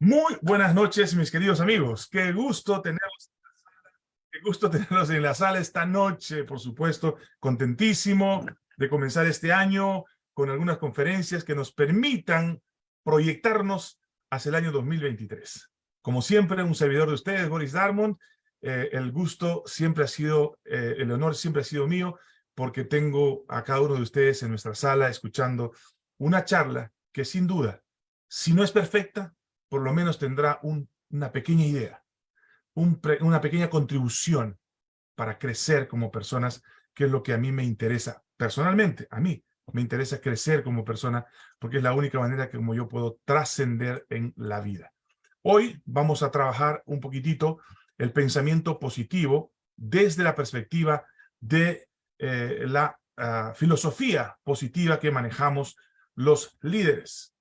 Muy buenas noches, mis queridos amigos. Qué gusto tenerlos, qué gusto tenerlos en la sala esta noche, por supuesto. Contentísimo de comenzar este año con algunas conferencias que nos permitan proyectarnos hacia el año 2023. Como siempre, un servidor de ustedes, Boris Darmond. Eh, el gusto siempre ha sido, eh, el honor siempre ha sido mío, porque tengo a cada uno de ustedes en nuestra sala escuchando una charla que sin duda, si no es perfecta, por lo menos tendrá una pequeña idea, una pequeña contribución para crecer como personas, que es lo que a mí me interesa personalmente, a mí me interesa crecer como persona, porque es la única manera que como yo puedo trascender en la vida. Hoy vamos a trabajar un poquitito el pensamiento positivo desde la perspectiva de eh, la ah, filosofía positiva que manejamos los líderes.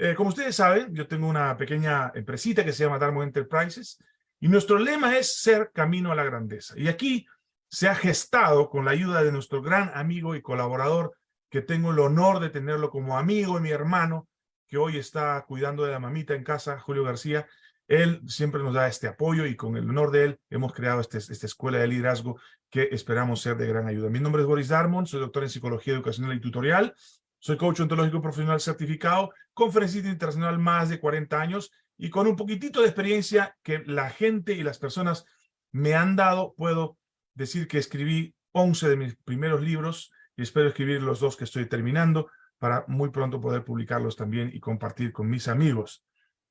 Eh, como ustedes saben, yo tengo una pequeña empresita que se llama Darmo Enterprises y nuestro lema es ser camino a la grandeza. Y aquí se ha gestado con la ayuda de nuestro gran amigo y colaborador, que tengo el honor de tenerlo como amigo y mi hermano, que hoy está cuidando de la mamita en casa, Julio García. Él siempre nos da este apoyo y con el honor de él hemos creado este, esta escuela de liderazgo que esperamos ser de gran ayuda. Mi nombre es Boris Darmon, soy doctor en Psicología Educacional y Tutorial soy coach ontológico profesional certificado, conferencista internacional más de 40 años y con un poquitito de experiencia que la gente y las personas me han dado, puedo decir que escribí 11 de mis primeros libros y espero escribir los dos que estoy terminando para muy pronto poder publicarlos también y compartir con mis amigos.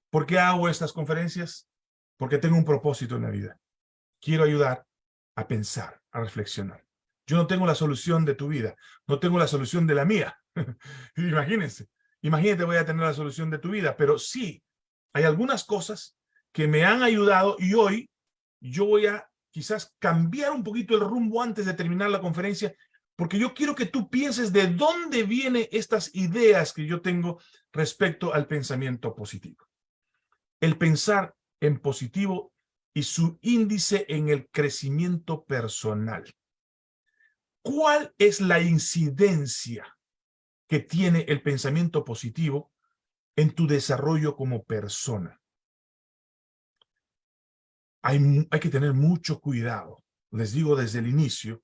¿Por qué hago estas conferencias? Porque tengo un propósito en la vida. Quiero ayudar a pensar, a reflexionar. Yo no tengo la solución de tu vida, no tengo la solución de la mía, Imagínense, imagínate voy a tener la solución de tu vida, pero sí, hay algunas cosas que me han ayudado y hoy yo voy a quizás cambiar un poquito el rumbo antes de terminar la conferencia, porque yo quiero que tú pienses de dónde vienen estas ideas que yo tengo respecto al pensamiento positivo. El pensar en positivo y su índice en el crecimiento personal. ¿Cuál es la incidencia que tiene el pensamiento positivo en tu desarrollo como persona. Hay, hay que tener mucho cuidado, les digo desde el inicio,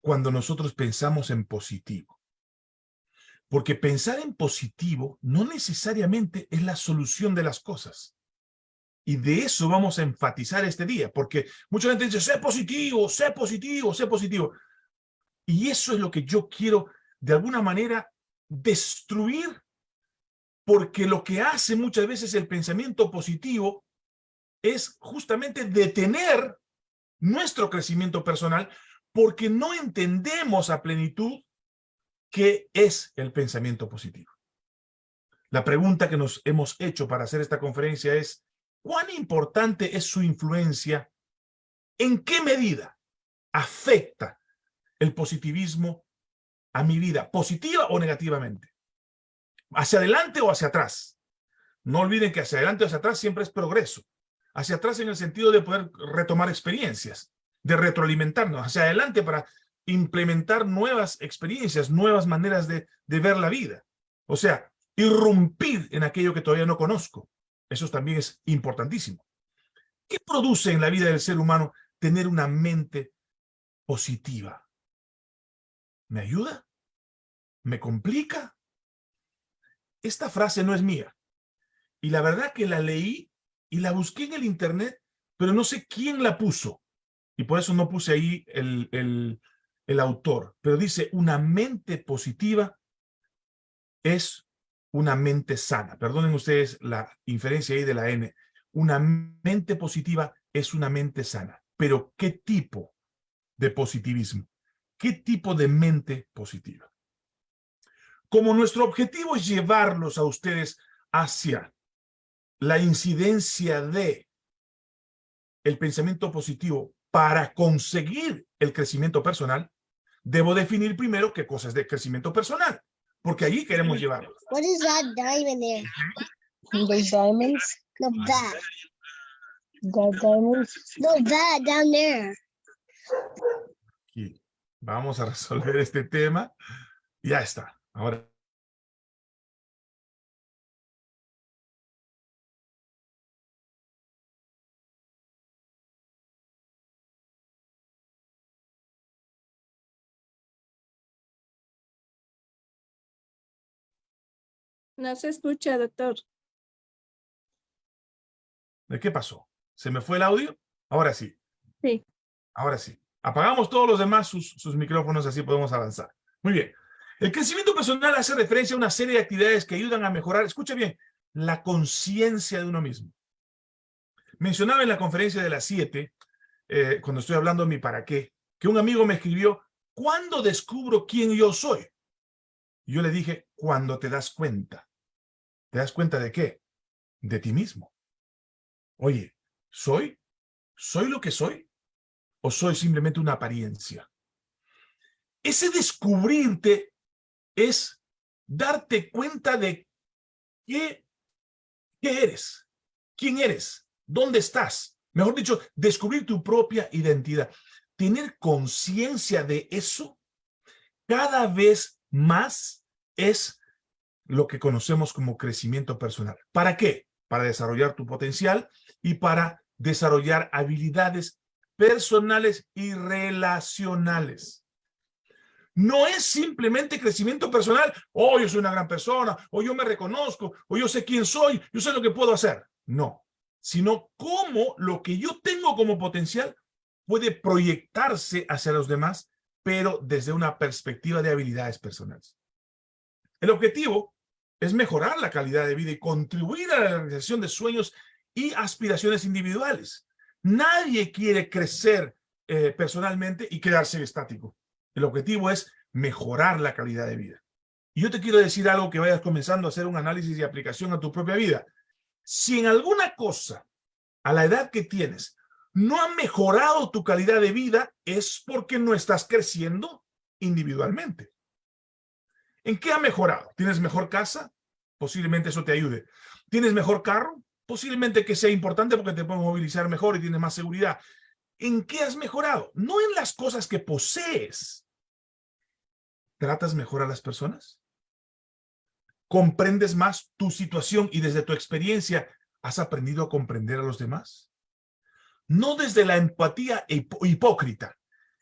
cuando nosotros pensamos en positivo. Porque pensar en positivo no necesariamente es la solución de las cosas. Y de eso vamos a enfatizar este día, porque mucha gente dice, sé positivo, sé positivo, sé positivo. Y eso es lo que yo quiero de alguna manera destruir, porque lo que hace muchas veces el pensamiento positivo es justamente detener nuestro crecimiento personal porque no entendemos a plenitud qué es el pensamiento positivo. La pregunta que nos hemos hecho para hacer esta conferencia es, ¿cuán importante es su influencia? ¿En qué medida afecta el positivismo a mi vida, positiva o negativamente. Hacia adelante o hacia atrás. No olviden que hacia adelante o hacia atrás siempre es progreso. Hacia atrás en el sentido de poder retomar experiencias, de retroalimentarnos. Hacia adelante para implementar nuevas experiencias, nuevas maneras de, ver la vida. O sea, irrumpir en aquello que todavía no conozco. Eso también es importantísimo. ¿Qué produce en la vida del ser humano tener una mente positiva? ¿Me ayuda? ¿Me complica? Esta frase no es mía. Y la verdad que la leí y la busqué en el internet, pero no sé quién la puso. Y por eso no puse ahí el, el, el autor. Pero dice, una mente positiva es una mente sana. Perdonen ustedes la inferencia ahí de la N. Una mente positiva es una mente sana. Pero ¿qué tipo de positivismo? ¿Qué tipo de mente positiva? Como nuestro objetivo es llevarlos a ustedes hacia la incidencia de el pensamiento positivo para conseguir el crecimiento personal, debo definir primero qué cosas de crecimiento personal, porque allí queremos llevarlos. What is that diamond there? Those diamonds? No, that. That diamonds? No, that down there. Vamos a resolver este tema. Ya está. Ahora No se escucha, doctor. ¿De qué pasó? ¿Se me fue el audio? Ahora sí. Sí. Ahora sí. Apagamos todos los demás sus, sus micrófonos, así podemos avanzar. Muy bien. El crecimiento personal hace referencia a una serie de actividades que ayudan a mejorar, escuche bien, la conciencia de uno mismo. Mencionaba en la conferencia de las 7, eh, cuando estoy hablando de mi para qué, que un amigo me escribió, ¿cuándo descubro quién yo soy? Y yo le dije, cuando te das cuenta. ¿Te das cuenta de qué? De ti mismo. Oye, ¿soy? ¿Soy lo que soy? ¿O soy simplemente una apariencia? Ese descubrirte es darte cuenta de qué, qué eres, quién eres, dónde estás. Mejor dicho, descubrir tu propia identidad. Tener conciencia de eso cada vez más es lo que conocemos como crecimiento personal. ¿Para qué? Para desarrollar tu potencial y para desarrollar habilidades personales y relacionales. No es simplemente crecimiento personal, oh, yo soy una gran persona, o yo me reconozco, o yo sé quién soy, yo sé lo que puedo hacer. No, sino cómo lo que yo tengo como potencial puede proyectarse hacia los demás, pero desde una perspectiva de habilidades personales. El objetivo es mejorar la calidad de vida y contribuir a la realización de sueños y aspiraciones individuales. Nadie quiere crecer eh, personalmente y quedarse estático. El objetivo es mejorar la calidad de vida. Y yo te quiero decir algo que vayas comenzando a hacer un análisis y aplicación a tu propia vida. Si en alguna cosa, a la edad que tienes, no ha mejorado tu calidad de vida, es porque no estás creciendo individualmente. ¿En qué ha mejorado? ¿Tienes mejor casa? Posiblemente eso te ayude. ¿Tienes mejor carro? Posiblemente que sea importante porque te puedes movilizar mejor y tienes más seguridad. ¿En qué has mejorado? No en las cosas que posees, ¿Tratas mejor a las personas? ¿Comprendes más tu situación y desde tu experiencia has aprendido a comprender a los demás? No desde la empatía hipócrita,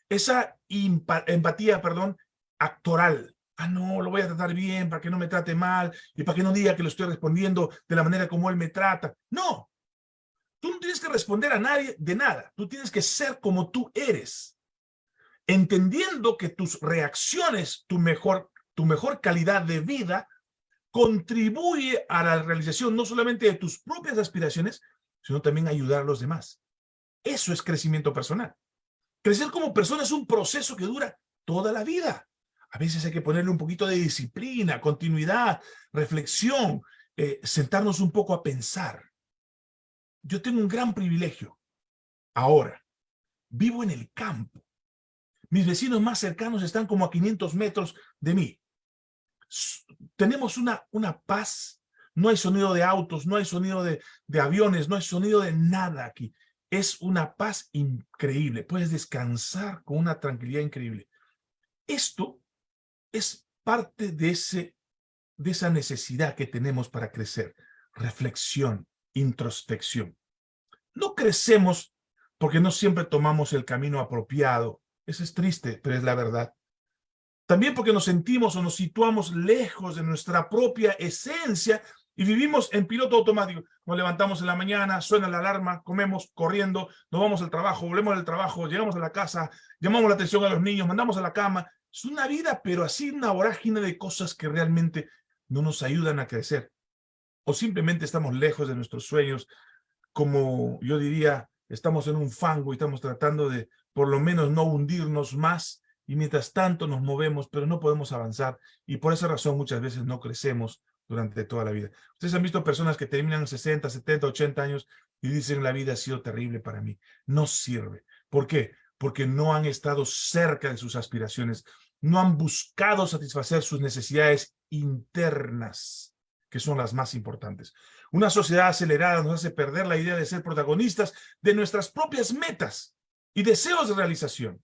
esa empatía, perdón, actoral. Ah, no, lo voy a tratar bien para que no me trate mal y para que no diga que lo estoy respondiendo de la manera como él me trata. No, tú no tienes que responder a nadie de nada. Tú tienes que ser como tú eres entendiendo que tus reacciones, tu mejor, tu mejor calidad de vida, contribuye a la realización no solamente de tus propias aspiraciones, sino también ayudar a los demás. Eso es crecimiento personal. Crecer como persona es un proceso que dura toda la vida. A veces hay que ponerle un poquito de disciplina, continuidad, reflexión, eh, sentarnos un poco a pensar. Yo tengo un gran privilegio. Ahora, vivo en el campo. Mis vecinos más cercanos están como a 500 metros de mí. Tenemos una, una paz. No hay sonido de autos, no hay sonido de, de aviones, no hay sonido de nada aquí. Es una paz increíble. Puedes descansar con una tranquilidad increíble. Esto es parte de, ese, de esa necesidad que tenemos para crecer. Reflexión, introspección. No crecemos porque no siempre tomamos el camino apropiado eso es triste, pero es la verdad. También porque nos sentimos o nos situamos lejos de nuestra propia esencia y vivimos en piloto automático. Nos levantamos en la mañana, suena la alarma, comemos corriendo, nos vamos al trabajo, volvemos del trabajo, llegamos a la casa, llamamos la atención a los niños, mandamos a la cama. Es una vida, pero así una vorágine de cosas que realmente no nos ayudan a crecer. O simplemente estamos lejos de nuestros sueños, como yo diría, estamos en un fango y estamos tratando de por lo menos no hundirnos más y mientras tanto nos movemos, pero no podemos avanzar y por esa razón muchas veces no crecemos durante toda la vida. Ustedes han visto personas que terminan 60, 70, 80 años y dicen la vida ha sido terrible para mí. No sirve. ¿Por qué? Porque no han estado cerca de sus aspiraciones, no han buscado satisfacer sus necesidades internas, que son las más importantes. Una sociedad acelerada nos hace perder la idea de ser protagonistas de nuestras propias metas y deseos de realización.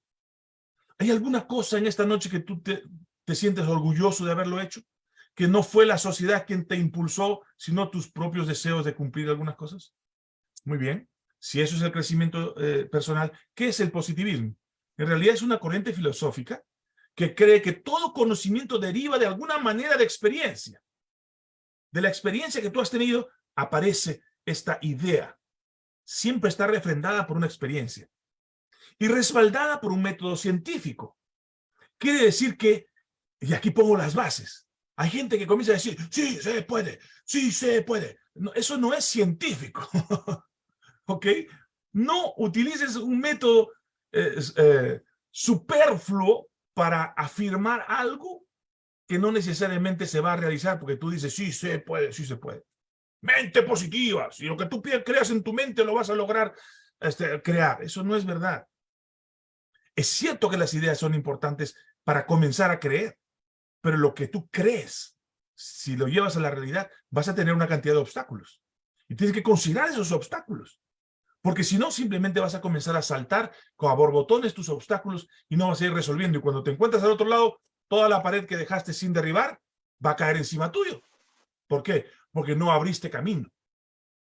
¿Hay alguna cosa en esta noche que tú te, te sientes orgulloso de haberlo hecho? ¿Que no fue la sociedad quien te impulsó, sino tus propios deseos de cumplir algunas cosas? Muy bien. Si eso es el crecimiento eh, personal, ¿qué es el positivismo? En realidad es una corriente filosófica que cree que todo conocimiento deriva de alguna manera de experiencia. de la experiencia que tú has tenido, aparece esta idea. Siempre está refrendada por una experiencia y respaldada por un método científico. Quiere decir que, y aquí pongo las bases, hay gente que comienza a decir, sí, se puede, sí, se puede. eso no es científico, ¿ok? No utilices un método eh, superfluo para afirmar algo que no necesariamente se va a realizar porque tú dices, sí, se puede, sí se puede. Mente positiva, si lo que tú creas en tu mente lo vas a lograr este, crear. Eso no es verdad. Es cierto que las ideas son importantes para comenzar a creer, pero lo que tú crees, si lo llevas a la realidad, vas a tener una cantidad de obstáculos. Y tienes que considerar esos obstáculos. Porque si no, simplemente vas a comenzar a saltar a borbotones tus obstáculos y no vas a ir resolviendo. Y cuando te encuentras al otro lado, toda la pared que dejaste sin derribar va a caer encima tuyo. ¿Por qué? Porque no abriste camino.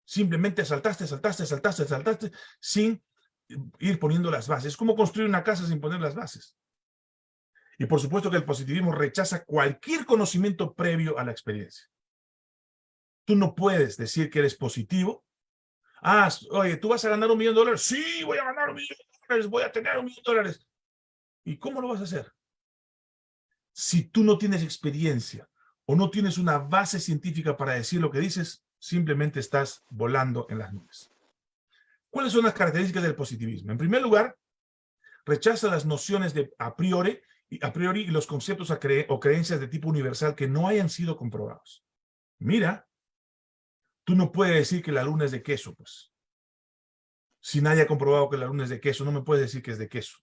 Simplemente saltaste, saltaste, saltaste, saltaste, sin ir poniendo las bases. Es como construir una casa sin poner las bases. Y por supuesto que el positivismo rechaza cualquier conocimiento previo a la experiencia. Tú no puedes decir que eres positivo Ah, oye, ¿tú vas a ganar un millón de dólares? Sí, voy a ganar un millón de dólares, voy a tener un millón de dólares. ¿Y cómo lo vas a hacer? Si tú no tienes experiencia o no tienes una base científica para decir lo que dices, simplemente estás volando en las nubes. ¿Cuáles son las características del positivismo? En primer lugar, rechaza las nociones de a priori a priori y los conceptos o creencias de tipo universal que no hayan sido comprobados. Mira, Tú no puedes decir que la luna es de queso, pues. Si nadie ha comprobado que la luna es de queso, no me puedes decir que es de queso.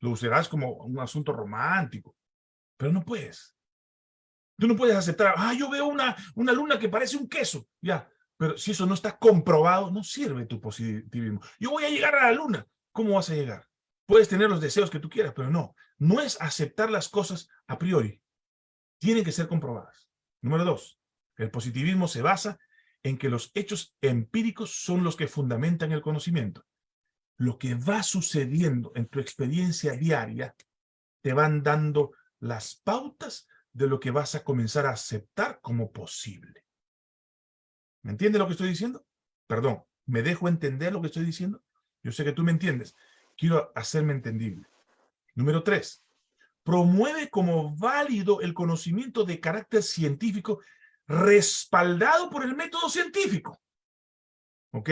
Lo usarás como un asunto romántico, pero no puedes. Tú no puedes aceptar, ah, yo veo una, una luna que parece un queso, ya. Pero si eso no está comprobado, no sirve tu positivismo. Yo voy a llegar a la luna. ¿Cómo vas a llegar? Puedes tener los deseos que tú quieras, pero no. No es aceptar las cosas a priori. Tienen que ser comprobadas. Número dos, el positivismo se basa en que los hechos empíricos son los que fundamentan el conocimiento. Lo que va sucediendo en tu experiencia diaria te van dando las pautas de lo que vas a comenzar a aceptar como posible. ¿Me entiendes lo que estoy diciendo? Perdón, ¿me dejo entender lo que estoy diciendo? Yo sé que tú me entiendes. Quiero hacerme entendible. Número tres, promueve como válido el conocimiento de carácter científico respaldado por el método científico. ¿Ok?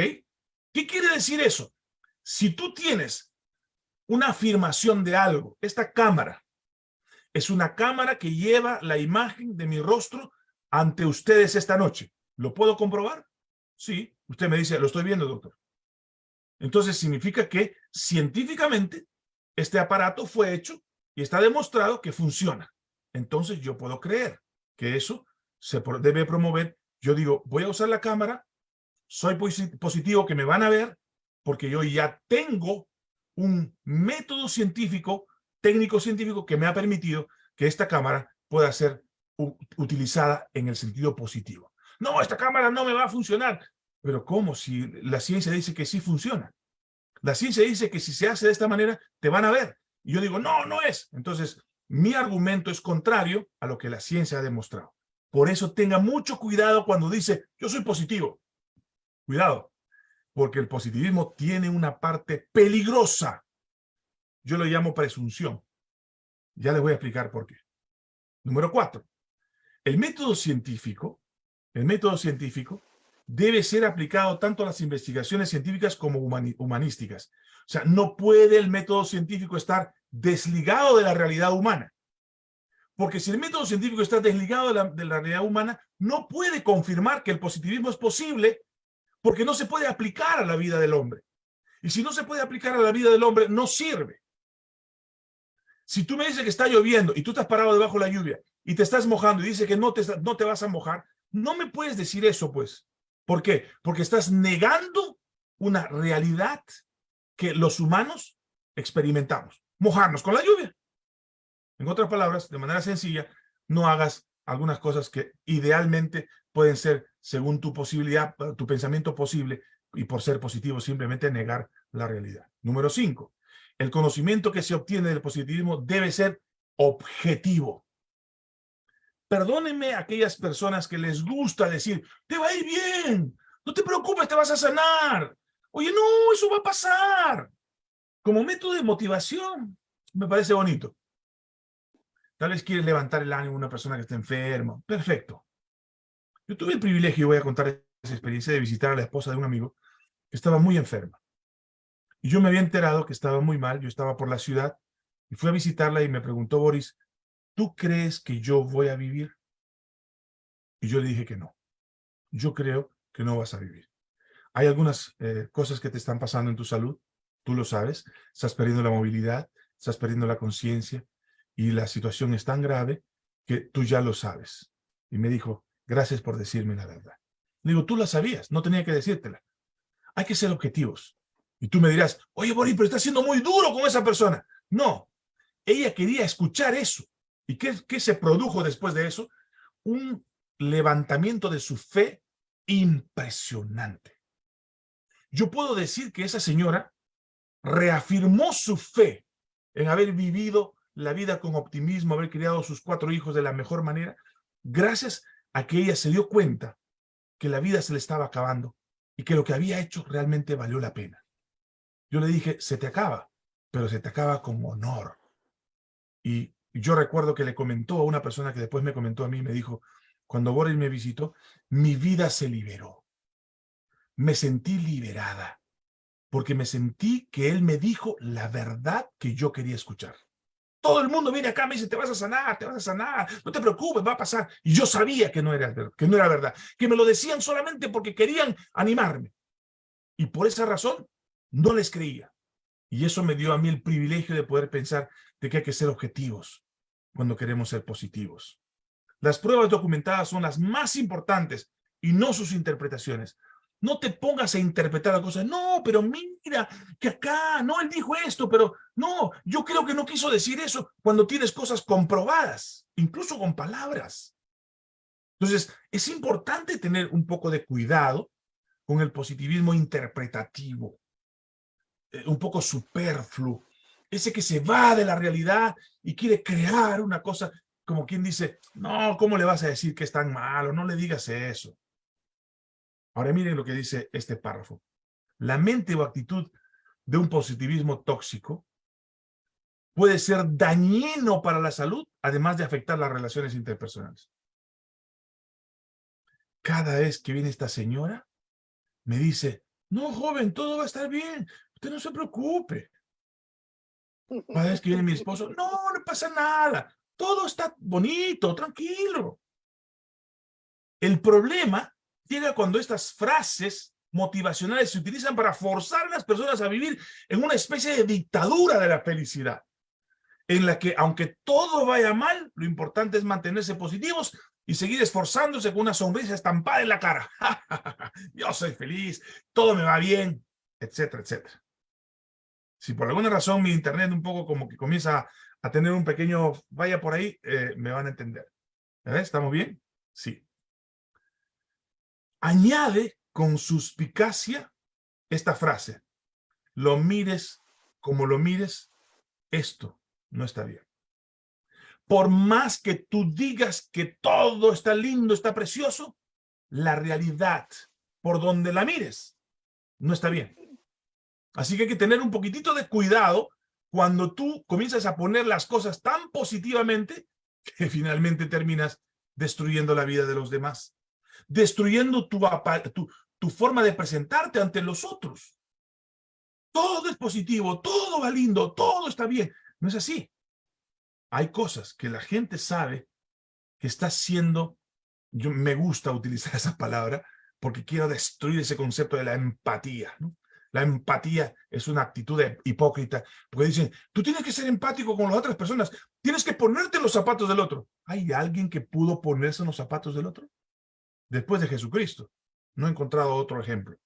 ¿Qué quiere decir eso? Si tú tienes una afirmación de algo, esta cámara es una cámara que lleva la imagen de mi rostro ante ustedes esta noche. ¿Lo puedo comprobar? Sí. Usted me dice, lo estoy viendo, doctor. Entonces significa que científicamente este aparato fue hecho y está demostrado que funciona. Entonces yo puedo creer que eso se debe promover. Yo digo, voy a usar la cámara, soy positivo que me van a ver, porque yo ya tengo un método científico, técnico científico, que me ha permitido que esta cámara pueda ser utilizada en el sentido positivo. No, esta cámara no me va a funcionar. Pero ¿cómo? Si la ciencia dice que sí funciona. La ciencia dice que si se hace de esta manera, te van a ver. Y yo digo, no, no es. Entonces, mi argumento es contrario a lo que la ciencia ha demostrado. Por eso tenga mucho cuidado cuando dice, yo soy positivo. Cuidado, porque el positivismo tiene una parte peligrosa. Yo lo llamo presunción. Ya les voy a explicar por qué. Número cuatro. El método científico, el método científico debe ser aplicado tanto a las investigaciones científicas como humanísticas. O sea, no puede el método científico estar desligado de la realidad humana. Porque si el método científico está desligado de la, realidad humana, no puede confirmar que el positivismo es posible porque no se puede aplicar a la vida del hombre. Y si no se puede aplicar a la vida del hombre, no sirve. Si tú me dices que está lloviendo y tú estás parado debajo de la lluvia y te estás mojando y dices que no te, no te vas a mojar, no me puedes decir eso, pues. ¿Por qué? Porque estás negando una realidad que los humanos experimentamos. Mojarnos con la lluvia. En otras palabras, de manera sencilla, no hagas algunas cosas que idealmente pueden ser, según tu posibilidad, tu pensamiento posible, y por ser positivo, simplemente negar la realidad. Número cinco, el conocimiento que se obtiene del positivismo debe ser objetivo. Perdónenme aquellas personas que les gusta decir, te va a ir bien, no te preocupes, te vas a sanar. Oye, no, eso va a pasar. Como método de motivación, me parece bonito. Tal vez quieres levantar el ánimo a una persona que está enferma. Perfecto. Yo tuve el privilegio, voy a contar esa experiencia, de visitar a la esposa de un amigo que estaba muy enferma. Y yo me había enterado que estaba muy mal, yo estaba por la ciudad, y fui a visitarla y me preguntó Boris, ¿tú crees que yo voy a vivir? Y yo le dije que no. Yo creo que no vas a vivir. Hay algunas eh, cosas que te están pasando en tu salud, tú lo sabes, estás perdiendo la movilidad, estás perdiendo la conciencia, y la situación es tan grave que tú ya lo sabes. Y me dijo, gracias por decirme la verdad. Le digo, tú la sabías, no tenía que decírtela. Hay que ser objetivos. Y tú me dirás, oye, Boris, pero está siendo muy duro con esa persona. No, ella quería escuchar eso. ¿Y qué, qué se produjo después de eso? Un levantamiento de su fe impresionante. Yo puedo decir que esa señora reafirmó su fe en haber vivido la vida con optimismo, haber criado a sus cuatro hijos de la mejor manera, gracias a que ella se dio cuenta que la vida se le estaba acabando y que lo que había hecho realmente valió la pena. Yo le dije, se te acaba, pero se te acaba con honor. Y yo recuerdo que le comentó a una persona que después me comentó a mí, me dijo, cuando Boris me visitó, mi vida se liberó. Me sentí liberada, porque me sentí que él me dijo la verdad que yo quería escuchar. Todo el mundo viene acá, me dice, te vas a sanar, te vas a sanar, no te preocupes, va a pasar. Y yo sabía que no era, que no era verdad, que me lo decían solamente porque querían animarme. Y por esa razón, no les creía. Y eso me dio a mí el privilegio de poder pensar de que hay que ser objetivos cuando queremos ser positivos. Las pruebas documentadas son las más importantes y no sus interpretaciones. No te pongas a interpretar las cosas. No, pero mira, que acá, no, él dijo esto, pero no, yo creo que no quiso decir eso cuando tienes cosas comprobadas, incluso con palabras. Entonces, es importante tener un poco de cuidado con el positivismo interpretativo, eh, un poco superfluo, ese que se va de la realidad y quiere crear una cosa, como quien dice, no, ¿cómo le vas a decir que es tan malo? No le digas eso. Ahora miren lo que dice este párrafo. La mente o actitud de un positivismo tóxico puede ser dañino para la salud, además de afectar las relaciones interpersonales. Cada vez que viene esta señora, me dice, no, joven, todo va a estar bien, usted no se preocupe. Cada vez que viene mi esposo, no, no pasa nada, todo está bonito, tranquilo. El problema llega cuando estas frases motivacionales se utilizan para forzar a las personas a vivir en una especie de dictadura de la felicidad, en la que aunque todo vaya mal, lo importante es mantenerse positivos y seguir esforzándose con una sonrisa estampada en la cara. Yo soy feliz, todo me va bien, etcétera, etcétera. Si por alguna razón mi internet un poco como que comienza a tener un pequeño vaya por ahí, eh, me van a entender. ¿Estamos bien? Sí añade con suspicacia esta frase. Lo mires como lo mires, esto no está bien. Por más que tú digas que todo está lindo, está precioso, la realidad, por donde la mires, no está bien. Así que hay que tener un poquitito de cuidado cuando tú comienzas a poner las cosas tan positivamente que finalmente terminas destruyendo la vida de los demás destruyendo tu, forma de presentarte ante los otros. Todo es positivo, todo va lindo, todo está bien. No es así. Hay cosas que la gente sabe que está siendo, yo me gusta utilizar esa palabra, porque quiero destruir ese concepto de la empatía. La empatía es una actitud hipócrita, porque dicen, tú tienes que ser empático con las otras personas, tienes que ponerte los zapatos del otro. ¿Hay alguien que pudo ponerse en los zapatos del otro? Después de Jesucristo. No he encontrado otro ejemplo.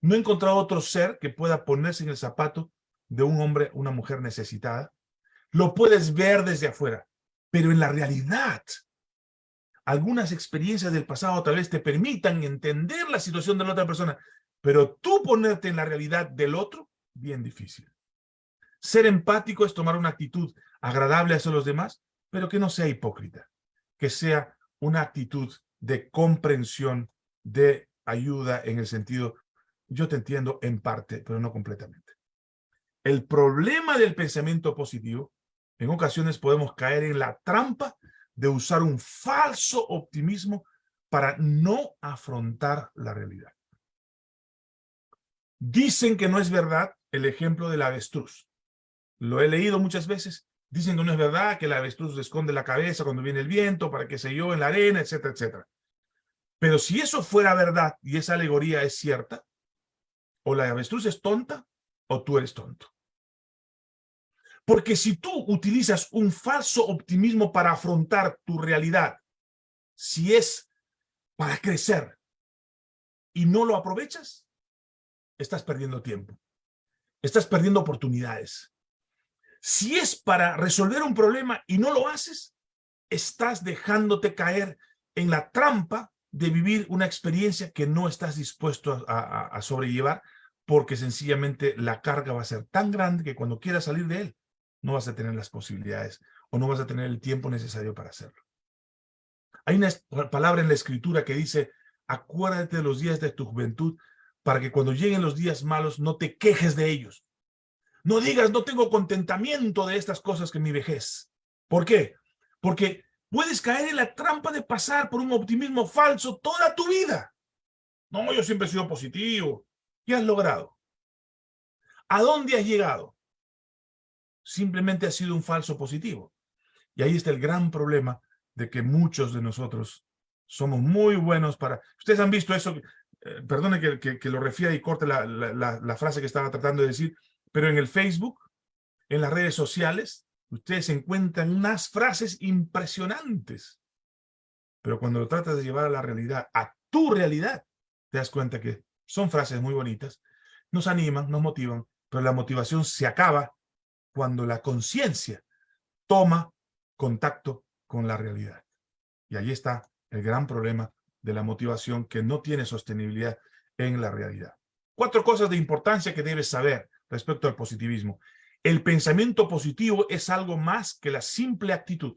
No he encontrado otro ser que pueda ponerse en el zapato de un hombre, una mujer necesitada. Lo puedes ver desde afuera, pero en la realidad, algunas experiencias del pasado tal vez te permitan entender la situación de la otra persona, pero tú ponerte en la realidad del otro, bien difícil. Ser empático es tomar una actitud agradable hacia los demás, pero que no sea hipócrita que sea una actitud de comprensión, de ayuda en el sentido, yo te entiendo en parte, pero no completamente. El problema del pensamiento positivo, en ocasiones podemos caer en la trampa de usar un falso optimismo para no afrontar la realidad. Dicen que no es verdad el ejemplo del avestruz. Lo he leído muchas veces. Dicen que no es verdad, que el avestruz esconde la cabeza cuando viene el viento, para que se yo en la arena, etcétera, etcétera. Pero si eso fuera verdad y esa alegoría es cierta, o la avestruz es tonta, o tú eres tonto. Porque si tú utilizas un falso optimismo para afrontar tu realidad, si es para crecer y no lo aprovechas, estás perdiendo tiempo. Estás perdiendo oportunidades. Si es para resolver un problema y no lo haces, estás dejándote caer en la trampa de vivir una experiencia que no estás dispuesto a, sobrellevar porque sencillamente la carga va a ser tan grande que cuando quieras salir de él, no vas a tener las posibilidades o no vas a tener el tiempo necesario para hacerlo. Hay una palabra en la escritura que dice, acuérdate de los días de tu juventud para que cuando lleguen los días malos no te quejes de ellos. No digas, no tengo contentamiento de estas cosas que mi vejez. ¿Por qué? Porque puedes caer en la trampa de pasar por un optimismo falso toda tu vida. No, yo siempre he sido positivo. ¿Qué has logrado? ¿A dónde has llegado? Simplemente has sido un falso positivo. Y ahí está el gran problema de que muchos de nosotros somos muy buenos para... Ustedes han visto eso, eh, perdone que, lo refiera y corte la, la frase que estaba tratando de decir, pero en el Facebook, en las redes sociales, ustedes encuentran unas frases impresionantes. Pero cuando lo tratas de llevar a la realidad, a tu realidad, te das cuenta que son frases muy bonitas, nos animan, nos motivan, pero la motivación se acaba cuando la conciencia toma contacto con la realidad. Y ahí está el gran problema de la motivación que no tiene sostenibilidad en la realidad. Cuatro cosas de importancia que debes saber respecto al positivismo. El pensamiento positivo es algo más que la simple actitud.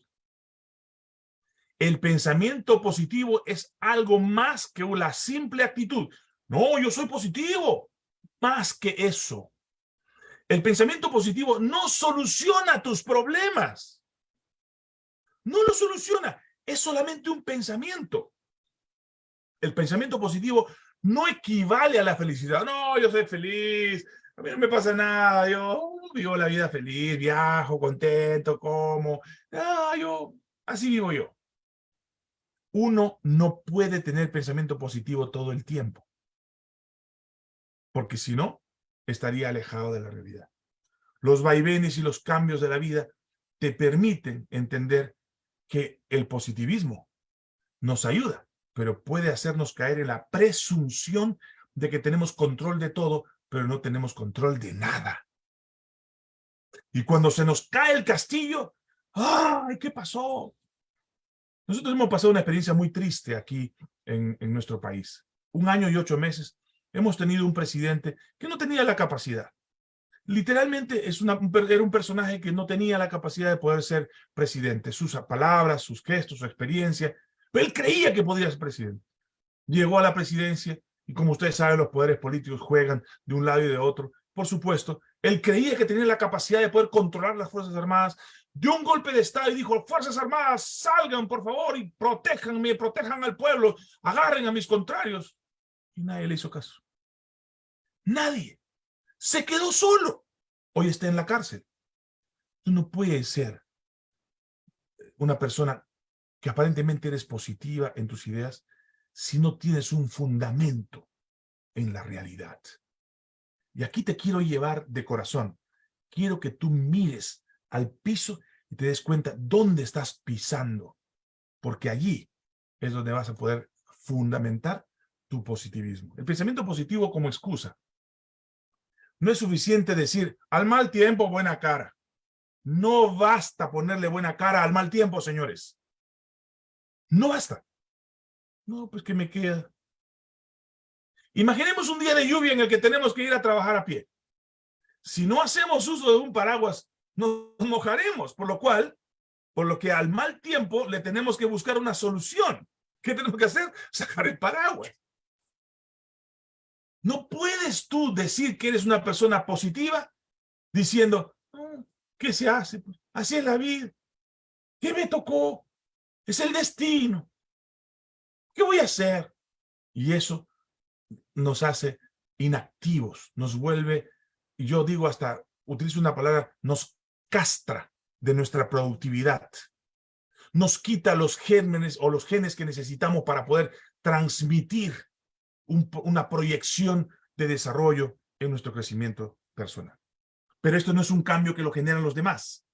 El pensamiento positivo es algo más que la simple actitud. No, yo soy positivo. Más que eso. El pensamiento positivo no soluciona tus problemas. No lo soluciona. Es solamente un pensamiento. El pensamiento positivo no equivale a la felicidad. No, yo soy feliz. A mí no me pasa nada. Yo vivo la vida feliz, viajo, contento, como. Ah, yo, así vivo yo. Uno no puede tener pensamiento positivo todo el tiempo. Porque si no, estaría alejado de la realidad. Los vaivenes y los cambios de la vida te permiten entender que el positivismo nos ayuda, pero puede hacernos caer en la presunción de que tenemos control de todo, pero no tenemos control de nada. Y cuando se nos cae el castillo, ¡ay, qué pasó! Nosotros hemos pasado una experiencia muy triste aquí en, nuestro país. Un año y ocho meses hemos tenido un presidente que no tenía la capacidad. Literalmente es una, era un personaje que no tenía la capacidad de poder ser presidente. Sus palabras, sus gestos, su experiencia. Pero él creía que podía ser presidente. Llegó a la presidencia y como ustedes saben, los poderes políticos juegan de un lado y de otro. Por supuesto, él creía que tenía la capacidad de poder controlar las Fuerzas Armadas, dio un golpe de Estado y dijo, Fuerzas Armadas, salgan por favor y protéjanme, protejan al pueblo, agarren a mis contrarios. Y nadie le hizo caso. Nadie. Se quedó solo. Hoy está en la cárcel. Tú no puedes ser una persona que aparentemente eres positiva en tus ideas si no tienes un fundamento en la realidad. Y aquí te quiero llevar de corazón. Quiero que tú mires al piso y te des cuenta dónde estás pisando. Porque allí es donde vas a poder fundamentar tu positivismo. El pensamiento positivo como excusa. No es suficiente decir, al mal tiempo, buena cara. No basta ponerle buena cara al mal tiempo, señores. No basta. No, pues que me queda. Imaginemos un día de lluvia en el que tenemos que ir a trabajar a pie. Si no hacemos uso de un paraguas, nos mojaremos, por lo cual por lo que al mal tiempo le tenemos que buscar una solución. ¿Qué tenemos que hacer? Sacar el paraguas. No puedes tú decir que eres una persona positiva diciendo, ah, ¿qué se hace? Así es la vida. ¿Qué me tocó? Es el destino. ¿Qué voy a hacer? Y eso nos hace inactivos, nos vuelve, yo digo hasta, utilizo una palabra, nos castra de nuestra productividad. Nos quita los gérmenes o los genes que necesitamos para poder transmitir una proyección de desarrollo en nuestro crecimiento personal. Pero esto no es un cambio que lo generan los demás.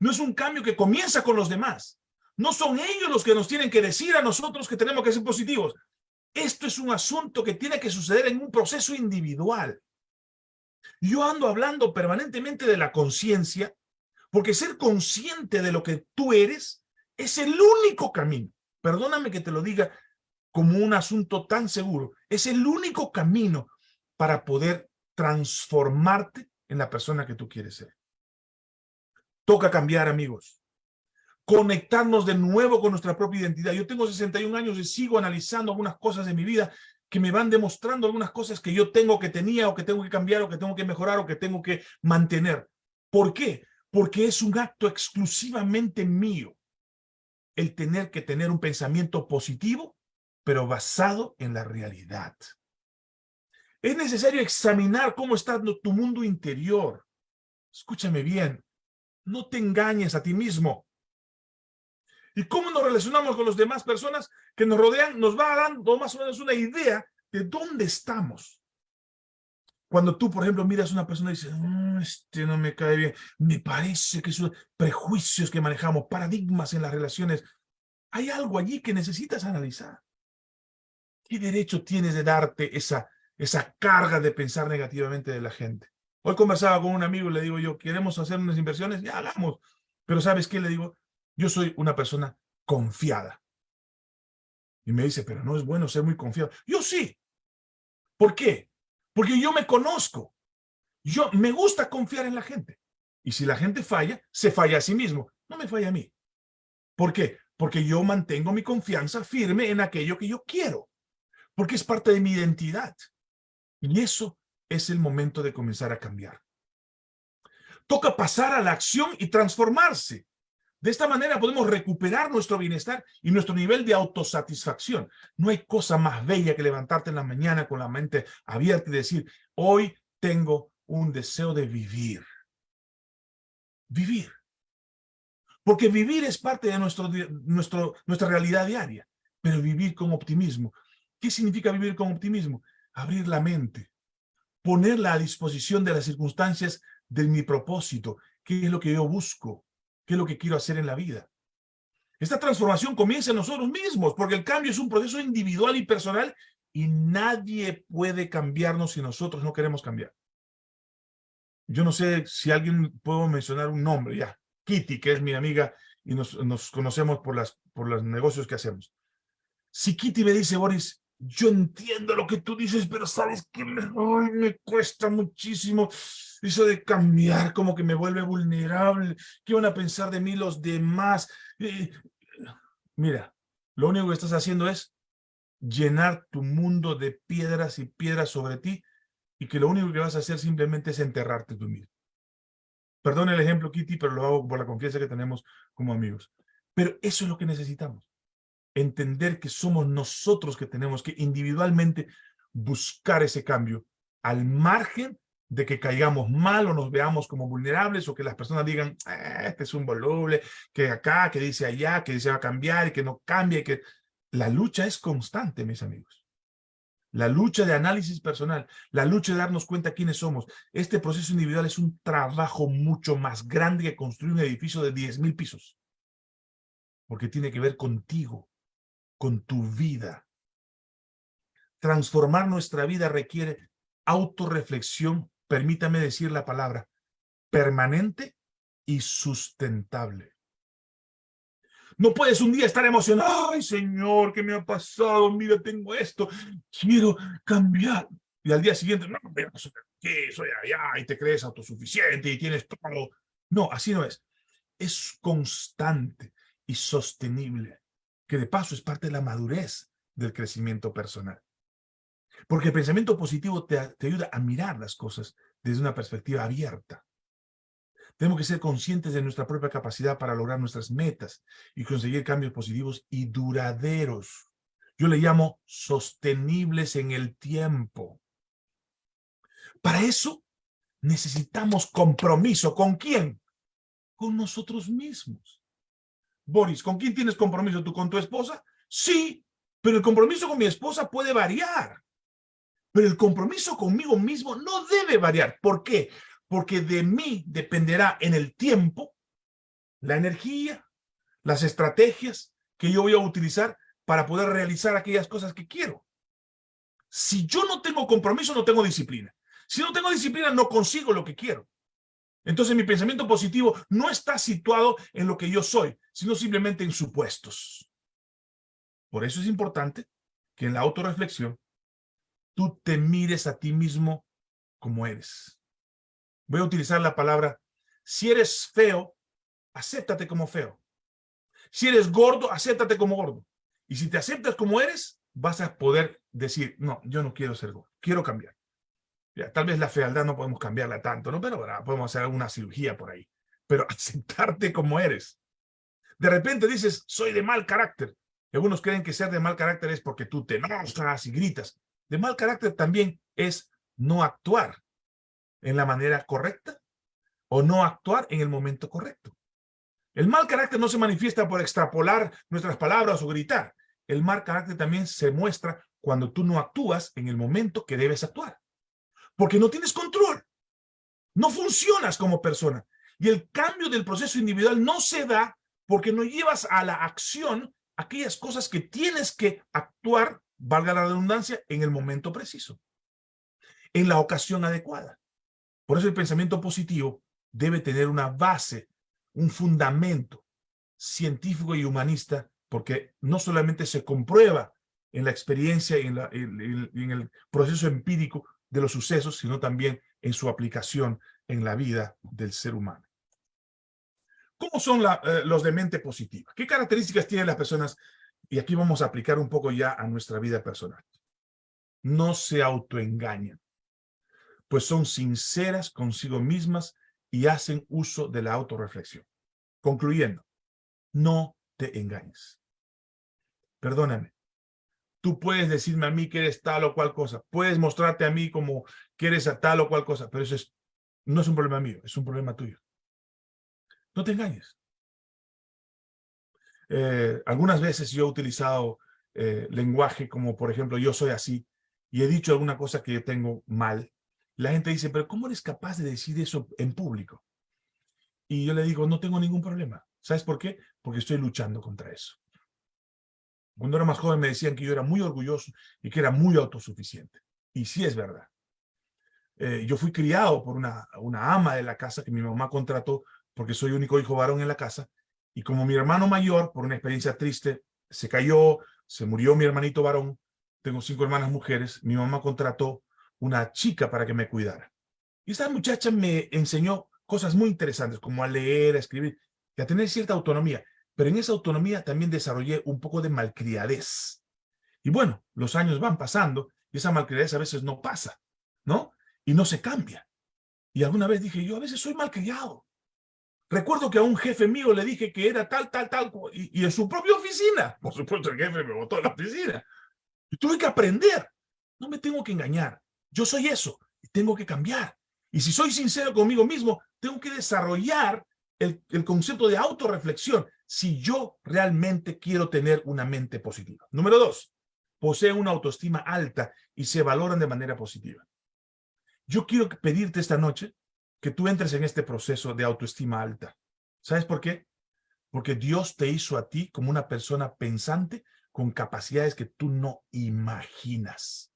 No es un cambio que comienza con los demás. No son ellos los que nos tienen que decir a nosotros que tenemos que ser positivos. Esto es un asunto que tiene que suceder en un proceso individual. Yo ando hablando permanentemente de la conciencia, porque ser consciente de lo que tú eres es el único camino. Perdóname que te lo diga como un asunto tan seguro. Es el único camino para poder transformarte en la persona que tú quieres ser. Toca cambiar, amigos. Conectarnos de nuevo con nuestra propia identidad. Yo tengo 61 años y sigo analizando algunas cosas de mi vida que me van demostrando algunas cosas que yo tengo que tenía o que tengo que cambiar o que tengo que mejorar o que tengo que mantener. ¿Por qué? Porque es un acto exclusivamente mío el tener que tener un pensamiento positivo, pero basado en la realidad. Es necesario examinar cómo está tu mundo interior. Escúchame bien, no te engañes a ti mismo. ¿Y cómo nos relacionamos con las demás personas que nos rodean? Nos va dando más o menos una idea de dónde estamos. Cuando tú, por ejemplo, miras a una persona y dices, mm, este no me cae bien, me parece que son prejuicios que manejamos, paradigmas en las relaciones. Hay algo allí que necesitas analizar. ¿Qué derecho tienes de darte esa esa carga de pensar negativamente de la gente. Hoy conversaba con un amigo y le digo yo, ¿queremos hacer unas inversiones? Ya hagamos. Pero ¿sabes qué? Le digo, yo soy una persona confiada. Y me dice, pero no es bueno ser muy confiado. Yo sí. ¿Por qué? Porque yo me conozco. Yo me gusta confiar en la gente. Y si la gente falla, se falla a sí mismo. No me falla a mí. ¿Por qué? Porque yo mantengo mi confianza firme en aquello que yo quiero. Porque es parte de mi identidad. Y eso es el momento de comenzar a cambiar. Toca pasar a la acción y transformarse. De esta manera podemos recuperar nuestro bienestar y nuestro nivel de autosatisfacción. No hay cosa más bella que levantarte en la mañana con la mente abierta y decir, hoy tengo un deseo de vivir. Vivir. Porque vivir es parte de nuestro, nuestra realidad diaria, pero vivir con optimismo. ¿Qué significa vivir con optimismo? abrir la mente, ponerla a disposición de las circunstancias de mi propósito, qué es lo que yo busco, qué es lo que quiero hacer en la vida. Esta transformación comienza en nosotros mismos, porque el cambio es un proceso individual y personal y nadie puede cambiarnos si nosotros no queremos cambiar. Yo no sé si alguien puedo mencionar un nombre, ya. Kitty, que es mi amiga y nos, nos conocemos por, las, por los negocios que hacemos. Si Kitty me dice, Boris, yo entiendo lo que tú dices, pero sabes que me, me cuesta muchísimo eso de cambiar, como que me vuelve vulnerable. ¿Qué van a pensar de mí los demás? mira, lo único que estás haciendo es llenar tu mundo de piedras y piedras sobre ti y que lo único que vas a hacer simplemente es enterrarte tú mismo. Perdón el ejemplo, Kitty, pero lo hago por la confianza que tenemos como amigos. Pero eso es lo que necesitamos entender que somos nosotros que tenemos que individualmente buscar ese cambio al margen de que caigamos mal o nos veamos como vulnerables o que las personas digan, ah, este es un voluble, que acá, que dice allá, que dice va a cambiar y que no cambie, que la lucha es constante, mis amigos. La lucha de análisis personal, la lucha de darnos cuenta quiénes somos. Este proceso individual es un trabajo mucho más grande que construir un edificio de 10.000 pisos. Porque tiene que ver contigo, con tu vida. Transformar nuestra vida requiere autorreflexión, permítame decir la palabra, permanente y sustentable. No puedes un día estar emocionado, ay Señor, ¿qué me ha pasado? Mira, tengo esto, quiero cambiar. Y al día siguiente, no, mira, ¿qué? Soy allá y te crees autosuficiente y tienes todo. No, así no es. es constante y sostenible, que de paso es parte de la madurez del crecimiento personal. Porque el pensamiento positivo te, te ayuda a mirar las cosas desde una perspectiva abierta. Tenemos que ser conscientes de nuestra propia capacidad para lograr nuestras metas y conseguir cambios positivos y duraderos. Yo le llamo sostenibles en el tiempo. Para eso necesitamos compromiso. ¿Con quién? Con nosotros mismos. Boris, ¿con quién tienes compromiso tú? ¿Con tu esposa? Sí, pero el compromiso con mi esposa puede variar. Pero el compromiso conmigo mismo no debe variar. ¿Por qué? Porque de mí dependerá en el tiempo la energía, las estrategias que yo voy a utilizar para poder realizar aquellas cosas que quiero. Si yo no tengo compromiso, no tengo disciplina. Si no tengo disciplina, no consigo lo que quiero. Entonces mi pensamiento positivo no está situado en lo que yo soy, sino simplemente en supuestos. Por eso es importante que en la autorreflexión tú te mires a ti mismo como eres. Voy a utilizar la palabra, si eres feo, acéptate como feo. Si eres gordo, acéptate como gordo. Y si te aceptas como eres, vas a poder decir, no, yo no quiero ser gordo, quiero cambiar. Tal vez la fealdad no podemos cambiarla tanto, ¿no? Pero podemos hacer alguna cirugía por ahí. Pero aceptarte como eres. De repente dices, soy de mal carácter. algunos creen que ser de mal carácter es porque tú te enojas y gritas. De mal carácter también es no actuar en la manera correcta o no actuar en el momento correcto. El mal carácter no se manifiesta por extrapolar nuestras palabras o gritar. El mal carácter también se muestra cuando tú no actúas en el momento que debes actuar porque no tienes control. No funcionas como persona. Y el cambio del proceso individual no se da porque no llevas a la acción aquellas cosas que tienes que actuar, valga la redundancia, en el momento preciso, en la ocasión adecuada. Por eso el pensamiento positivo debe tener una base, un fundamento científico y humanista, porque no solamente se comprueba en la experiencia y en, en el proceso empírico, de los sucesos, sino también en su aplicación en la vida del ser humano. ¿Cómo son eh, los de mente positiva? ¿Qué características tienen las personas? Y aquí vamos a aplicar un poco ya a nuestra vida personal. No se autoengañan, pues son sinceras consigo mismas y hacen uso de la autorreflexión. Concluyendo, no te engañes. Perdóname, Tú puedes decirme a mí que eres tal o cual cosa. Puedes mostrarte a mí como que eres a tal o cual cosa. Pero eso es, no es un problema mío, es un problema tuyo. No te engañes. Eh, algunas veces yo he utilizado eh, lenguaje como, por ejemplo, yo soy así, y he dicho alguna cosa que yo tengo mal. La gente dice, pero ¿cómo eres capaz de decir eso en público? Y yo le digo, no tengo ningún problema. ¿Sabes por qué? Porque estoy luchando contra eso. Cuando era más joven me decían que yo era muy orgulloso y que era muy autosuficiente. Y sí es verdad. Eh, yo fui criado por una, ama de la casa que mi mamá contrató porque soy único hijo varón en la casa. Y como mi hermano mayor, por una experiencia triste, se cayó, se murió mi hermanito varón, tengo cinco hermanas mujeres, mi mamá contrató una chica para que me cuidara. Y esa muchacha me enseñó cosas muy interesantes, como a leer, a escribir, y a tener cierta autonomía. Pero en esa autonomía también desarrollé un poco de malcriadez. Y bueno, los años van pasando y esa malcriadez a veces no pasa, ¿no? Y no se cambia. Y alguna vez dije, yo a veces soy malcriado. Recuerdo que a un jefe mío le dije que era tal, tal, tal, y, en su propia oficina. Por supuesto, el jefe me botó a la oficina. Y tuve que aprender. No me tengo que engañar. Yo soy eso y tengo que cambiar. Y si soy sincero conmigo mismo, tengo que desarrollar el, concepto de autorreflexión si yo realmente quiero tener una mente positiva. Número dos, posee una autoestima alta y se valoran de manera positiva. Yo quiero pedirte esta noche que tú entres en este proceso de autoestima alta. ¿Sabes por qué? Porque Dios te hizo a ti como una persona pensante con capacidades que tú no imaginas.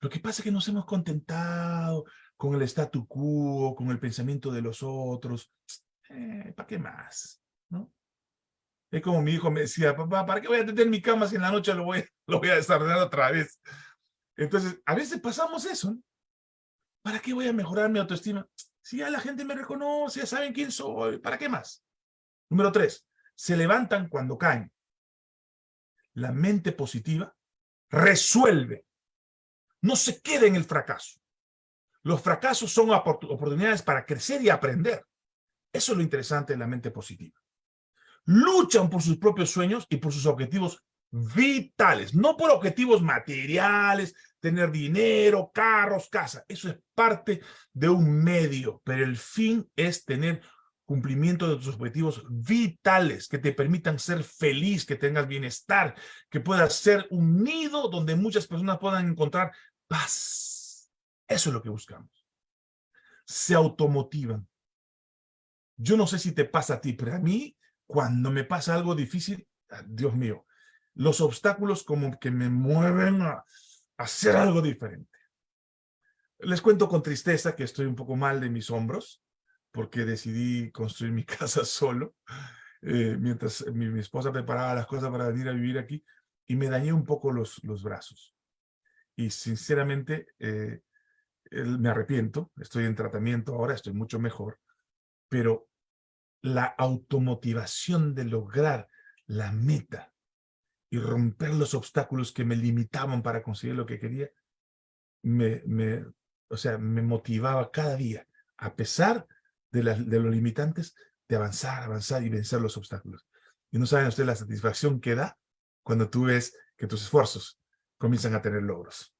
Lo que pasa es que nos hemos contentado con el statu quo, con el pensamiento de los otros. Eh, ¿Para qué más? Es como mi hijo me decía, papá, ¿para qué voy a tener mi cama si en la noche lo voy, a desarrollar otra vez? Entonces, a veces pasamos eso. ¿Para qué voy a mejorar mi autoestima? Si ya la gente me reconoce, ya saben quién soy, ¿para qué más? Número tres, se levantan cuando caen. La mente positiva resuelve. No se queda en el fracaso. Los fracasos son oportunidades para crecer y aprender. Eso es lo interesante de la mente positiva. Luchan por sus propios sueños y por sus objetivos vitales, no por objetivos materiales, tener dinero, carros, casa. Eso es parte de un medio, pero el fin es tener cumplimiento de tus objetivos vitales que te permitan ser feliz, que tengas bienestar, que puedas ser un nido donde muchas personas puedan encontrar paz. Eso es lo que buscamos. Se automotivan. Yo no sé si te pasa a ti, pero a mí, cuando me pasa algo difícil, ah, Dios mío, los obstáculos como que me mueven a, hacer algo diferente. Les cuento con tristeza que estoy un poco mal de mis hombros, porque decidí construir mi casa solo, eh, mientras mi, esposa preparaba las cosas para venir a vivir aquí, y me dañé un poco los, los brazos. Y sinceramente, eh, me arrepiento, estoy en tratamiento ahora, estoy mucho mejor, pero la automotivación de lograr la meta y romper los obstáculos que me limitaban para conseguir lo que quería, me, o sea, me motivaba cada día, a pesar de, de los limitantes, de avanzar, avanzar y vencer los obstáculos. Y no saben ustedes la satisfacción que da cuando tú ves que tus esfuerzos comienzan a tener logros.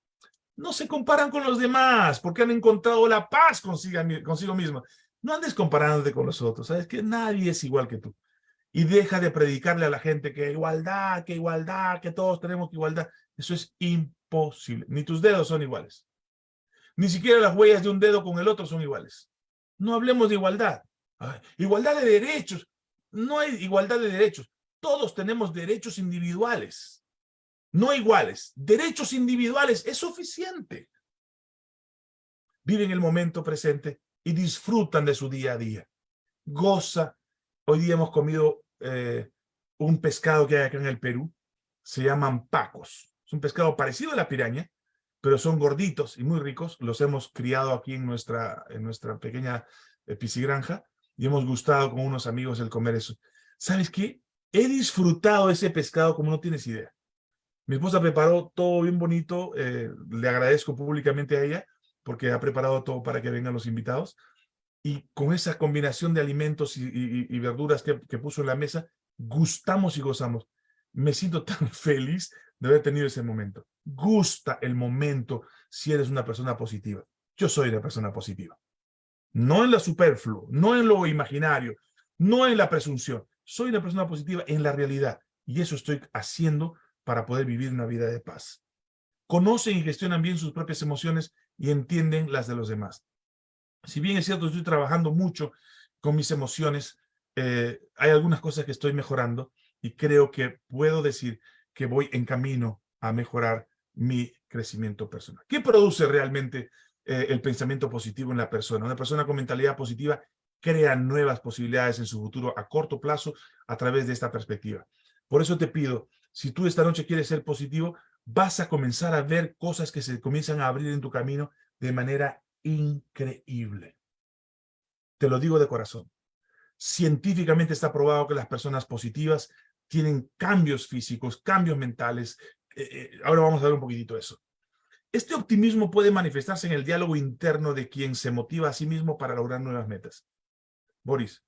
No se comparan con los demás porque han encontrado la paz consigo, consigo mismo. No andes comparándote con los otros, sabes que nadie es igual que tú y deja de predicarle a la gente que igualdad, que igualdad, que todos tenemos igualdad. Eso es imposible. Ni tus dedos son iguales. Ni siquiera las huellas de un dedo con el otro son iguales. No hablemos de igualdad. igualdad de derechos. No hay igualdad de derechos. Todos tenemos derechos individuales. No iguales. Derechos individuales es suficiente. Viven el momento presente y disfrutan de su día a día. Goza Hoy día hemos comido eh, un pescado que hay acá en el Perú. Se llaman pacos. Es un pescado parecido a la piraña, pero son gorditos y muy ricos. Los hemos criado aquí en nuestra, en nuestra pequeña eh, piscigranja y hemos gustado con unos amigos el comer eso. ¿Sabes qué? He disfrutado ese pescado como no tienes idea. Mi esposa preparó todo bien bonito. Eh, le agradezco públicamente a ella porque ha preparado todo para que vengan los invitados y con esa combinación de alimentos y, verduras que, puso en la mesa, gustamos y gozamos. Me siento tan feliz de haber tenido ese momento. Gusta el momento si eres una persona positiva. Yo soy una persona positiva. No en lo superfluo, no en lo imaginario, no en la presunción. Soy una persona positiva en la realidad. Y eso estoy haciendo para poder vivir una vida de paz. Conocen y gestionan bien sus propias emociones y entienden las de los demás si bien es cierto, estoy trabajando mucho con mis emociones, eh, hay algunas cosas que estoy mejorando y creo que puedo decir que voy en camino a mejorar mi crecimiento personal. ¿Qué produce realmente eh, el pensamiento positivo en la persona? Una persona con mentalidad positiva crea nuevas posibilidades en su futuro a corto plazo a través de esta perspectiva. Por eso te pido, si tú esta noche quieres ser positivo, vas a comenzar a ver cosas que se comienzan a abrir en tu camino de manera increíble. Te lo digo de corazón. Científicamente está probado que las personas positivas tienen cambios físicos, cambios mentales. Eh, eh, ahora vamos a ver un poquitito eso. Este optimismo puede manifestarse en el diálogo interno de quien se motiva a sí mismo para lograr nuevas metas. Boris,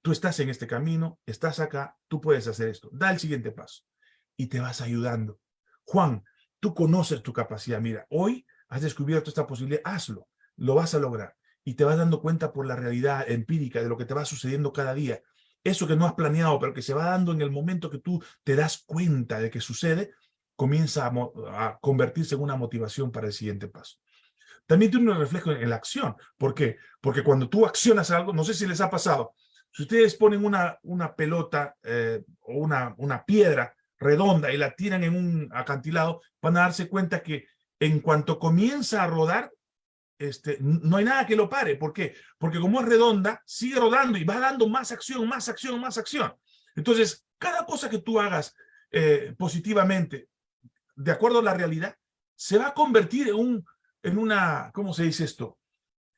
tú estás en este camino, estás acá, tú puedes hacer esto. Da el siguiente paso y te vas ayudando. Juan, tú conoces tu capacidad. Mira, hoy has descubierto esta posibilidad, hazlo lo vas a lograr. Y te vas dando cuenta por la realidad empírica de lo que te va sucediendo cada día. Eso que no has planeado, pero que se va dando en el momento que tú te das cuenta de que sucede, comienza a, convertirse en una motivación para el siguiente paso. También tiene un reflejo en, la acción. ¿Por qué? Porque cuando tú accionas algo, no sé si les ha pasado, si ustedes ponen una, una pelota eh, o una, una piedra redonda y la tiran en un acantilado, van a darse cuenta que en cuanto comienza a rodar, este, no hay nada que lo pare. ¿Por qué? Porque como es redonda, sigue rodando y va dando más acción, más acción, más acción. Entonces, cada cosa que tú hagas eh, positivamente, de acuerdo a la realidad, se va a convertir en, un, en una, ¿cómo se dice esto?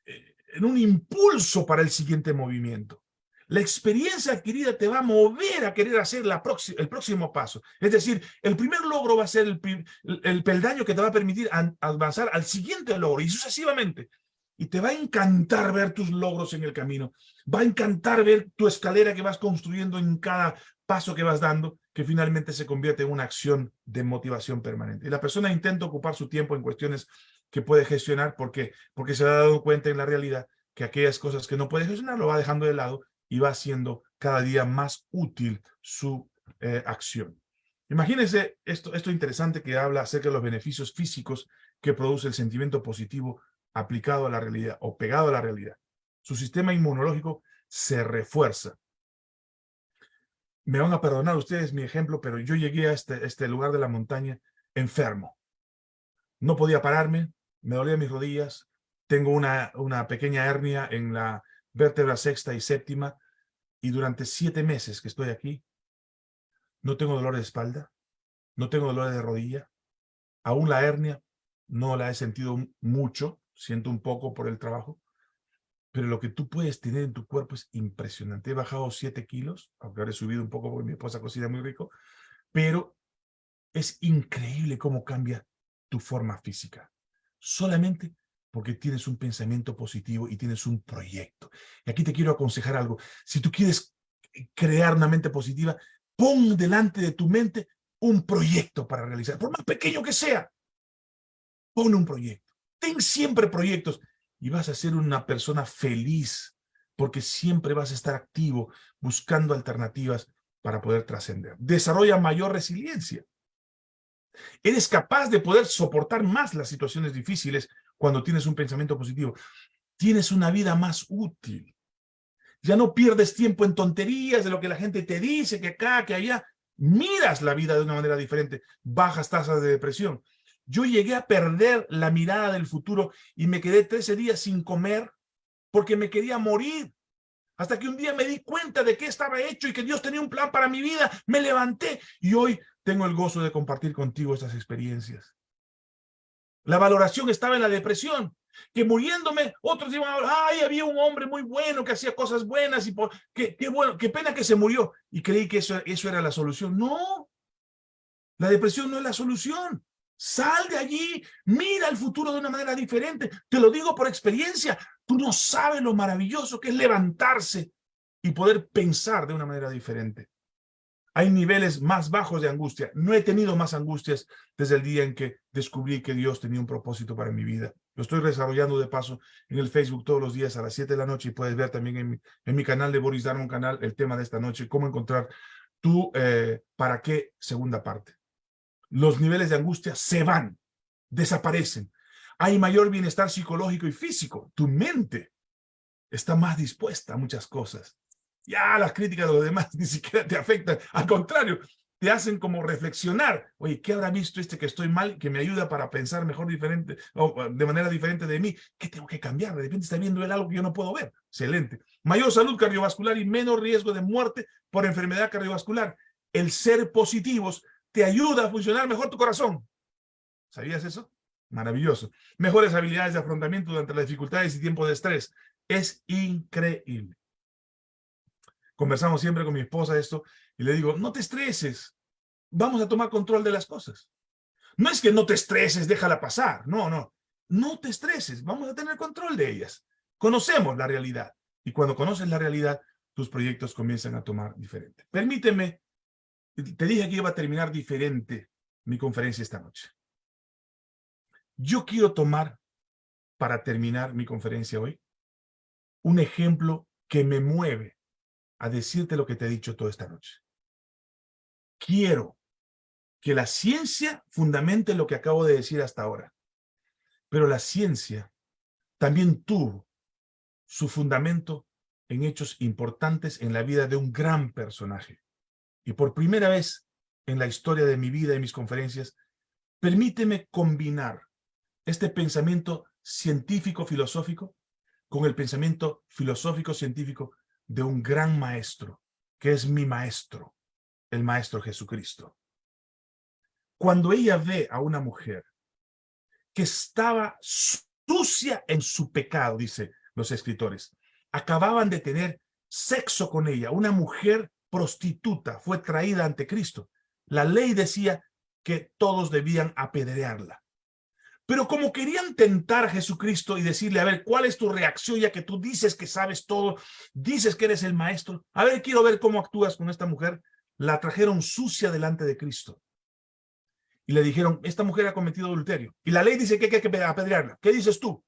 Eh, en un impulso para el siguiente movimiento. La experiencia adquirida te va a mover a querer hacer la el próximo paso. Es decir, el primer logro va a ser el, el peldaño que te va a permitir avanzar al siguiente logro y sucesivamente. Y te va a encantar ver tus logros en el camino. Va a encantar ver tu escalera que vas construyendo en cada paso que vas dando, que finalmente se convierte en una acción de motivación permanente. Y la persona intenta ocupar su tiempo en cuestiones que puede gestionar porque, porque se ha dado cuenta en la realidad que aquellas cosas que no puede gestionar lo va dejando de lado y va haciendo cada día más útil su eh, acción. Imagínense esto, esto interesante que habla acerca de los beneficios físicos que produce el sentimiento positivo aplicado a la realidad o pegado a la realidad. Su sistema inmunológico se refuerza. Me van a perdonar ustedes mi ejemplo, pero yo llegué a este, este lugar de la montaña enfermo. No podía pararme, me dolían mis rodillas, tengo una, una pequeña hernia en la vértebra sexta y séptima, y durante siete meses que estoy aquí, no tengo dolor de espalda, no tengo dolor de rodilla, aún la hernia no la he sentido mucho, siento un poco por el trabajo, pero lo que tú puedes tener en tu cuerpo es impresionante. He bajado siete kilos, aunque ahora he subido un poco porque mi esposa cocina muy rico, pero es increíble cómo cambia tu forma física. Solamente porque tienes un pensamiento positivo y tienes un proyecto. Y aquí te quiero aconsejar algo. Si tú quieres crear una mente positiva, pon delante de tu mente un proyecto para realizar, por más pequeño que sea. Pon un proyecto. Ten siempre proyectos y vas a ser una persona feliz porque siempre vas a estar activo buscando alternativas para poder trascender. Desarrolla mayor resiliencia. Eres capaz de poder soportar más las situaciones difíciles cuando tienes un pensamiento positivo. Tienes una vida más útil. Ya no pierdes tiempo en tonterías de lo que la gente te dice, que acá, que allá. Miras la vida de una manera diferente. Bajas tasas de depresión. Yo llegué a perder la mirada del futuro y me quedé 13 días sin comer porque me quería morir. Hasta que un día me di cuenta de qué estaba hecho y que Dios tenía un plan para mi vida. Me levanté y hoy tengo el gozo de compartir contigo estas experiencias. La valoración estaba en la depresión. Que muriéndome, otros iban a hablar, ay, había un hombre muy bueno que hacía cosas buenas y por, qué, bueno, qué pena que se murió. Y creí que eso, eso era la solución. No, la depresión no es la solución. Sal de allí, mira el futuro de una manera diferente. Te lo digo por experiencia. Tú no sabes lo maravilloso que es levantarse y poder pensar de una manera diferente hay niveles más bajos de angustia. No he tenido más angustias desde el día en que descubrí que Dios tenía un propósito para mi vida. Lo estoy desarrollando de paso en el Facebook todos los días a las 7 de la noche y puedes ver también en mi, en mi canal de Boris un canal, el tema de esta noche, cómo encontrar tu eh, para qué segunda parte. Los niveles de angustia se van, desaparecen. Hay mayor bienestar psicológico y físico. Tu mente está más dispuesta a muchas cosas ya las críticas de los demás ni siquiera te afectan, al contrario, te hacen como reflexionar, oye, ¿qué habrá visto este que estoy mal, que me ayuda para pensar mejor diferente, o de manera diferente de mí? ¿Qué tengo que cambiar? De repente está viendo él algo que yo no puedo ver. Excelente. Mayor salud cardiovascular y menos riesgo de muerte por enfermedad cardiovascular. El ser positivos te ayuda a funcionar mejor tu corazón. ¿Sabías eso? Maravilloso. Mejores habilidades de afrontamiento durante las dificultades y tiempo de estrés. Es increíble conversamos siempre con mi esposa esto, y le digo, no te estreses, vamos a tomar control de las cosas. No es que no te estreses, déjala pasar, no, no, no te estreses, vamos a tener control de ellas. Conocemos la realidad, y cuando conoces la realidad, tus proyectos comienzan a tomar diferente. Permíteme, te dije que iba a terminar diferente mi conferencia esta noche. Yo quiero tomar, para terminar mi conferencia hoy, un ejemplo que me mueve a decirte lo que te he dicho toda esta noche. Quiero que la ciencia fundamente lo que acabo de decir hasta ahora. Pero la ciencia también tuvo su fundamento en hechos importantes en la vida de un gran personaje. Y por primera vez en la historia de mi vida y mis conferencias, permíteme combinar este pensamiento científico-filosófico con el pensamiento filosófico-científico de un gran maestro, que es mi maestro, el maestro Jesucristo. Cuando ella ve a una mujer que estaba sucia en su pecado, dice, los escritores. Acababan de tener sexo con ella, una mujer prostituta fue traída ante Cristo. La ley decía que todos debían apedrearla. Pero como querían tentar a Jesucristo y decirle, a ver, ¿cuál es tu reacción ya que tú dices que sabes todo, dices que eres el maestro? A ver, quiero ver cómo actúas con esta mujer. La trajeron sucia delante de Cristo. Y le dijeron, esta mujer ha cometido adulterio. Y la ley dice que hay que apedrearla. ¿Qué dices tú?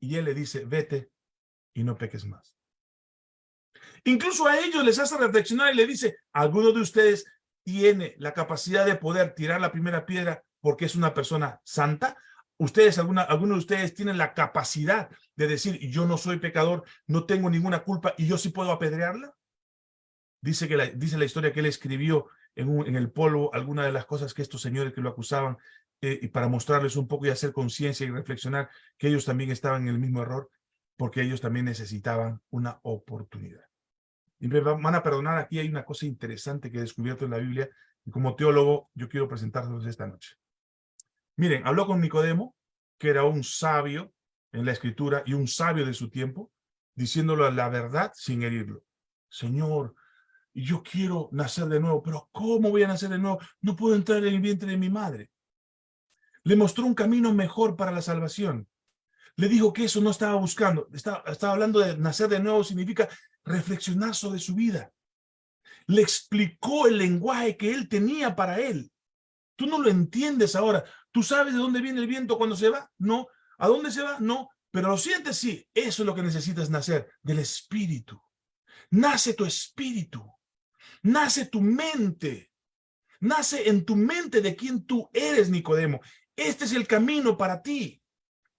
Y él le dice, vete y no peques más. Incluso a ellos les hace reflexionar y le dice, ¿alguno de ustedes tiene la capacidad de poder tirar la primera piedra porque es una persona santa? ¿Ustedes, alguna, alguno de ustedes tienen la capacidad de decir, yo no soy pecador, no tengo ninguna culpa y yo sí puedo apedrearla? Dice, que la, dice la historia que él escribió en, en el polvo algunas de las cosas que estos señores que lo acusaban eh, y para mostrarles un poco y hacer conciencia y reflexionar que ellos también estaban en el mismo error porque ellos también necesitaban una oportunidad. Y me van a perdonar, aquí hay una cosa interesante que he descubierto en la Biblia y como teólogo yo quiero presentárselos esta noche. Miren, habló con Nicodemo, que era un sabio en la escritura y un sabio de su tiempo, diciéndolo la verdad sin herirlo. Señor, yo quiero nacer de nuevo, pero ¿cómo voy a nacer de nuevo? No puedo entrar en el vientre de mi madre. Le mostró un camino mejor para la salvación. Le dijo que eso no estaba buscando. Estaba, estaba hablando de nacer de nuevo, significa reflexionar sobre su vida. Le explicó el lenguaje que él tenía para él. Tú no lo entiendes ahora. ¿Tú sabes de dónde viene el viento cuando se va? No. ¿A dónde se va? No. Pero lo sientes, sí. Eso es lo que necesitas nacer, del espíritu. Nace tu espíritu. Nace tu mente. Nace en tu mente de quién tú eres, Nicodemo. Este es el camino para ti.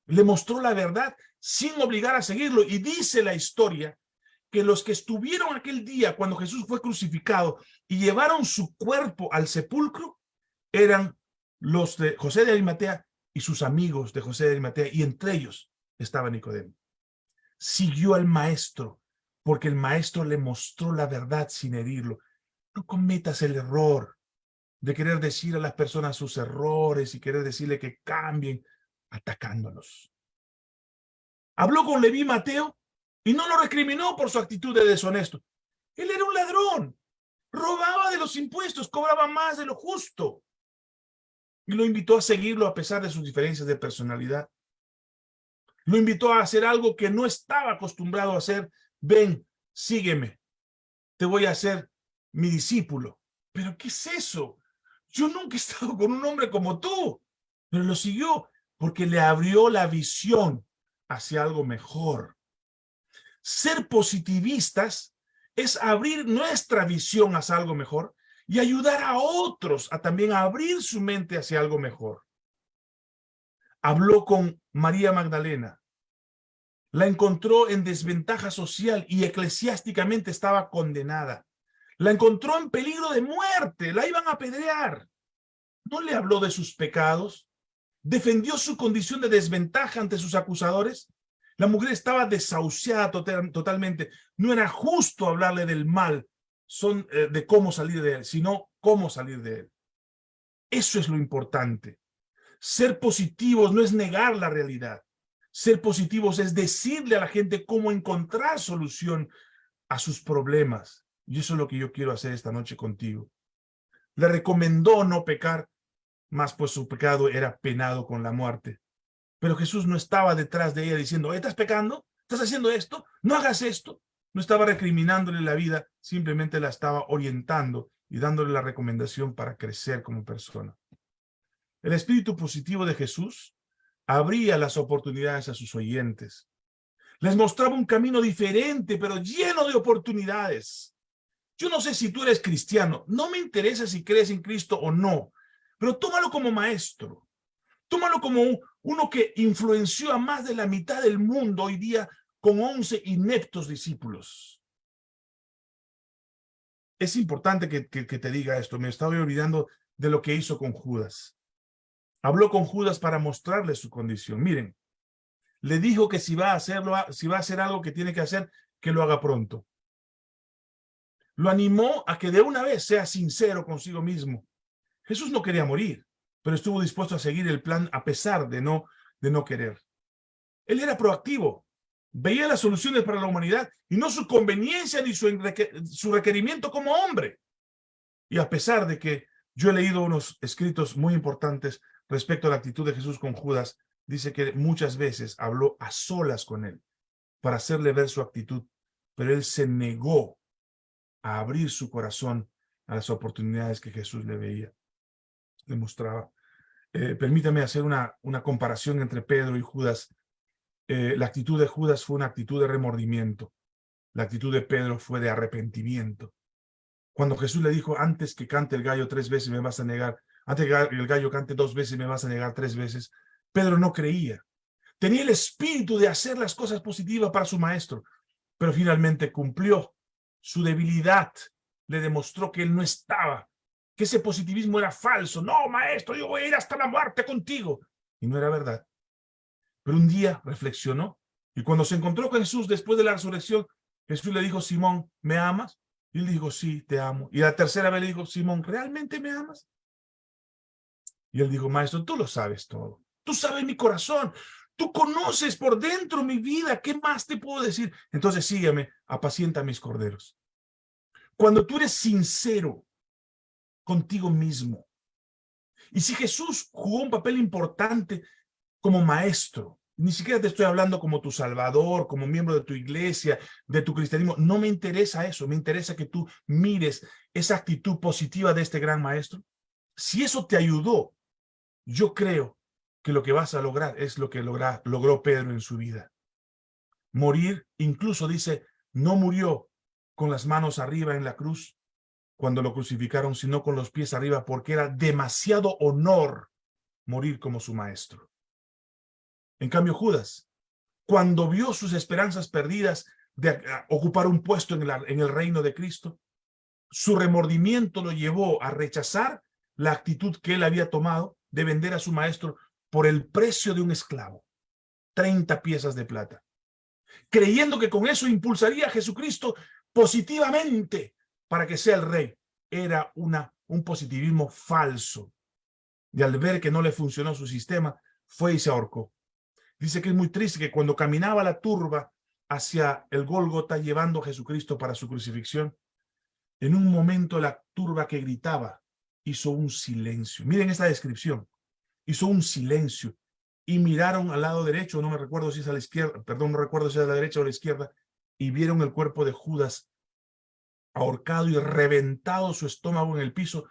Le mostró la verdad sin obligar a seguirlo. Y dice la historia que los que estuvieron aquel día cuando Jesús fue crucificado y llevaron su cuerpo al sepulcro eran los de José de Arimatea y sus amigos de José de Arimatea, y entre ellos estaba Nicodemo. Siguió al maestro, porque el maestro le mostró la verdad sin herirlo. No cometas el error de querer decir a las personas sus errores y querer decirle que cambien atacándolos. Habló con Leví Mateo y no lo recriminó por su actitud de deshonesto. Él era un ladrón, robaba de los impuestos, cobraba más de lo justo. Y lo invitó a seguirlo a pesar de sus diferencias de personalidad. Lo invitó a hacer algo que no estaba acostumbrado a hacer. Ven, sígueme. Te voy a hacer mi discípulo. ¿Pero qué es eso? Yo nunca he estado con un hombre como tú. Pero lo siguió porque le abrió la visión hacia algo mejor. Ser positivistas es abrir nuestra visión hacia algo mejor y ayudar a otros a también abrir su mente hacia algo mejor. Habló con María Magdalena. La encontró en desventaja social y eclesiásticamente estaba condenada. La encontró en peligro de muerte, la iban a apedrear. No le habló de sus pecados, defendió su condición de desventaja ante sus acusadores. La mujer estaba desahuciada totalmente. No era justo hablarle del mal son, eh, de cómo salir de él, sino cómo salir de él. Eso es lo importante. Ser positivos no es negar la realidad. Ser positivos es decirle a la gente cómo encontrar solución a sus problemas. Y eso es lo que yo quiero hacer esta noche contigo. Le recomendó no pecar, más pues su pecado era penado con la muerte. Pero Jesús no estaba detrás de ella diciendo, ¿estás pecando? ¿Estás haciendo esto? No hagas esto. No estaba recriminándole la vida, simplemente la estaba orientando y dándole la recomendación para crecer como persona. El espíritu positivo de Jesús abría las oportunidades a sus oyentes. Les mostraba un camino diferente, pero lleno de oportunidades. Yo no sé si tú eres cristiano, no me interesa si crees en Cristo o no, pero tómalo como maestro. Tómalo como uno que influenció a más de la mitad del mundo hoy día con once ineptos discípulos. Es importante que, te diga esto, me estaba olvidando de lo que hizo con Judas. Habló con Judas para mostrarle su condición. Miren, le dijo que si va a hacerlo, si va a hacer algo que tiene que hacer, que lo haga pronto. Lo animó a que de una vez sea sincero consigo mismo. Jesús no quería morir, pero estuvo dispuesto a seguir el plan a pesar de no, de no querer. Él era proactivo. Veía las soluciones para la humanidad y no su conveniencia ni su, su requerimiento como hombre. Y a pesar de que yo he leído unos escritos muy importantes respecto a la actitud de Jesús con Judas, dice que muchas veces habló a solas con él para hacerle ver su actitud, pero él se negó a abrir su corazón a las oportunidades que Jesús le veía, le mostraba. Eh, permítame hacer una, una comparación entre Pedro y Judas. Eh, la actitud de Judas fue una actitud de remordimiento. La actitud de Pedro fue de arrepentimiento. Cuando Jesús le dijo, antes que cante el gallo tres veces me vas a negar, antes que el gallo cante dos veces me vas a negar tres veces, Pedro no creía. Tenía el espíritu de hacer las cosas positivas para su maestro, pero finalmente cumplió. Su debilidad le demostró que él no estaba, que ese positivismo era falso. No, maestro, yo voy a ir hasta la muerte contigo. Y no era verdad. Pero un día reflexionó y cuando se encontró con Jesús después de la resurrección, Jesús le dijo, Simón, ¿me amas? Y él dijo, sí, te amo. Y la tercera vez le dijo, Simón, ¿realmente me amas? Y él dijo, maestro, tú lo sabes todo. Tú sabes mi corazón. Tú conoces por dentro mi vida. ¿Qué más te puedo decir? Entonces sígueme, apacienta mis corderos. Cuando tú eres sincero contigo mismo. Y si Jesús jugó un papel importante como maestro, ni siquiera te estoy hablando como tu salvador, como miembro de tu iglesia, de tu cristianismo. No me interesa eso. Me interesa que tú mires esa actitud positiva de este gran maestro. Si eso te ayudó, yo creo que lo que vas a lograr es lo que logró Pedro en su vida. Morir, incluso dice, no murió con las manos arriba en la cruz cuando lo crucificaron, sino con los pies arriba, porque era demasiado honor morir como su maestro. En cambio, Judas, cuando vio sus esperanzas perdidas de ocupar un puesto en, el reino de Cristo, su remordimiento lo llevó a rechazar la actitud que él había tomado de vender a su maestro por el precio de un esclavo, 30 piezas de plata, creyendo que con eso impulsaría a Jesucristo positivamente para que sea el rey. Era una, un positivismo falso. Y al ver que no le funcionó su sistema, fue y se ahorcó. Dice que es muy triste que cuando caminaba la turba hacia el Gólgota llevando a Jesucristo para su crucifixión, en un momento la turba que gritaba hizo un silencio. Miren esta descripción hizo un silencio y miraron al lado derecho, no me recuerdo si es a la izquierda, perdón, no recuerdo si es a la derecha o a la izquierda, y vieron el cuerpo de Judas ahorcado y reventado su estómago en el piso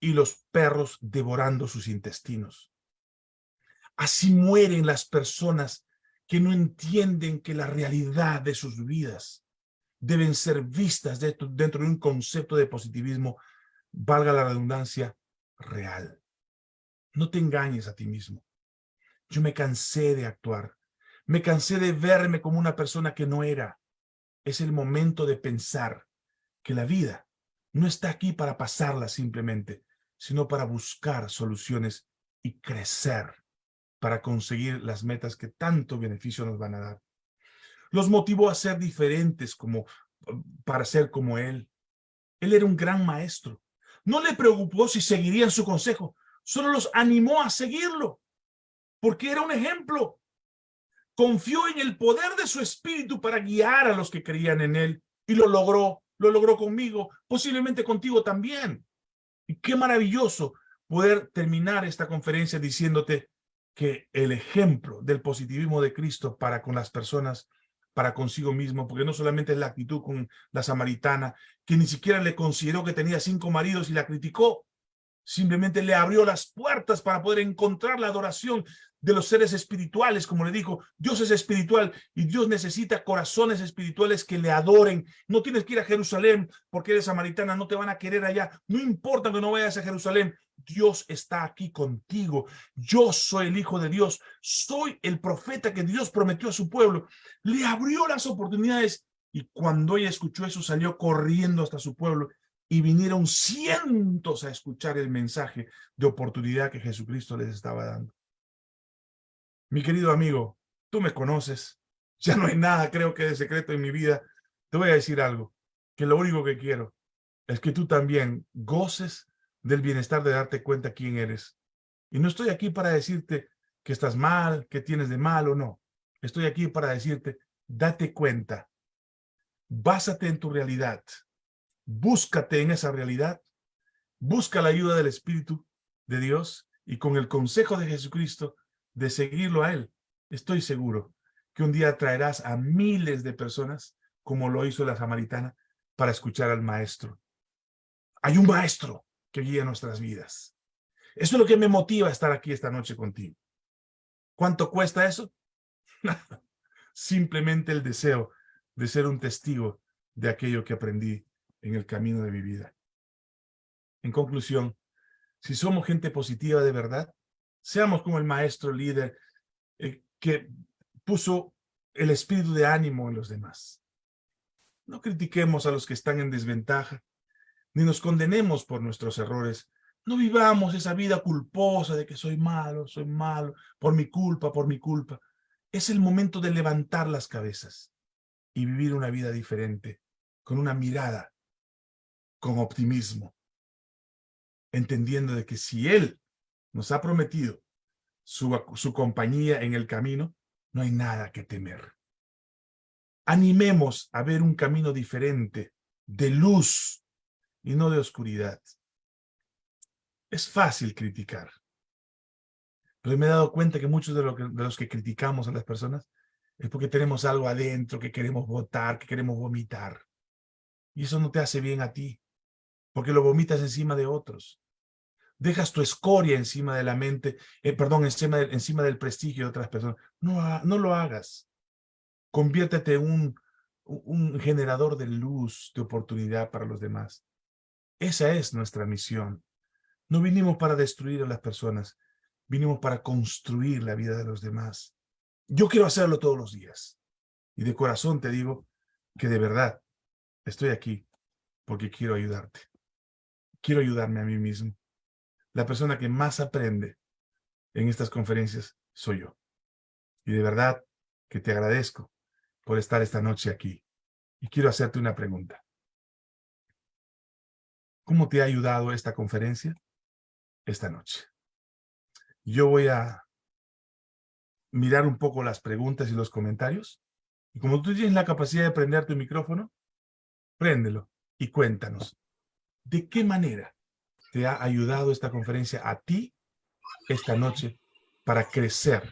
y los perros devorando sus intestinos. Así mueren las personas que no entienden que la realidad de sus vidas deben ser vistas dentro, de un concepto de positivismo, valga la redundancia, real. No te engañes a ti mismo. Yo me cansé de actuar. Me cansé de verme como una persona que no era. Es el momento de pensar que la vida no está aquí para pasarla simplemente, sino para buscar soluciones y crecer para conseguir las metas que tanto beneficio nos van a dar. Los motivó a ser diferentes como para ser como él. Él era un gran maestro. No le preocupó si seguirían su consejo, solo los animó a seguirlo, porque era un ejemplo. Confió en el poder de su espíritu para guiar a los que creían en él, y lo logró, lo logró conmigo, posiblemente contigo también. Y qué maravilloso poder terminar esta conferencia diciéndote que el ejemplo del positivismo de Cristo para con las personas, para consigo mismo, porque no solamente es la actitud con la samaritana, que ni siquiera le consideró que tenía cinco maridos y la criticó, simplemente le abrió las puertas para poder encontrar la adoración de los seres espirituales, como le dijo, Dios es espiritual y Dios necesita corazones espirituales que le adoren. No tienes que ir a Jerusalén porque eres samaritana, no te van a querer allá. No importa que no vayas a Jerusalén, Dios está aquí contigo. Yo soy el Hijo de Dios, soy el profeta que Dios prometió a su pueblo. Le abrió las oportunidades y cuando ella escuchó eso salió corriendo hasta su pueblo y vinieron cientos a escuchar el mensaje de oportunidad que Jesucristo les estaba dando. Mi querido amigo, tú me conoces, ya no hay nada creo que de secreto en mi vida. Te voy a decir algo, que lo único que quiero es que tú también goces del bienestar de darte cuenta quién eres. Y no estoy aquí para decirte que estás mal, que tienes de mal o no. Estoy aquí para decirte date cuenta, básate en tu realidad, búscate en esa realidad, busca la ayuda del Espíritu de Dios y con el consejo de Jesucristo de seguirlo a Él, estoy seguro que un día traerás a miles de personas, como lo hizo la samaritana, para escuchar al Maestro. Hay un Maestro que guía nuestras vidas. Eso es lo que me motiva a estar aquí esta noche contigo. ¿Cuánto cuesta eso? Simplemente el deseo de ser un testigo de aquello que aprendí en el camino de mi vida. En conclusión, si somos gente positiva de verdad, seamos como el maestro líder eh, que puso el espíritu de ánimo en los demás. No critiquemos a los que están en desventaja, ni nos condenemos por nuestros errores, no vivamos esa vida culposa de que soy malo, soy malo, por mi culpa, por mi culpa. Es el momento de levantar las cabezas y vivir una vida diferente, con una mirada, con optimismo, entendiendo de que si Él nos ha prometido su, su compañía en el camino, no hay nada que temer. Animemos a ver un camino diferente, de luz y no de oscuridad. Es fácil criticar. Pero me he dado cuenta que muchos de, los que criticamos a las personas es porque tenemos algo adentro que queremos votar, que queremos vomitar. Y eso no te hace bien a ti, porque lo vomitas encima de otros. Dejas tu escoria encima de la mente, eh, perdón, encima, encima del prestigio de otras personas. No, no lo hagas. Conviértete en un, un generador de luz, de oportunidad para los demás. Esa es nuestra misión. No vinimos para destruir a las personas, vinimos para construir la vida de los demás. Yo quiero hacerlo todos los días. Y de corazón te digo que de verdad estoy aquí porque quiero ayudarte. Quiero ayudarme a mí mismo. La persona que más aprende en estas conferencias soy yo. Y de verdad que te agradezco por estar esta noche aquí. Y quiero hacerte una pregunta. ¿Cómo te ha ayudado esta conferencia? esta noche. Yo voy a mirar un poco las preguntas y los comentarios. Y como tú tienes la capacidad de prender tu micrófono, préndelo y cuéntanos. ¿De qué manera te ha ayudado esta conferencia a ti esta noche para crecer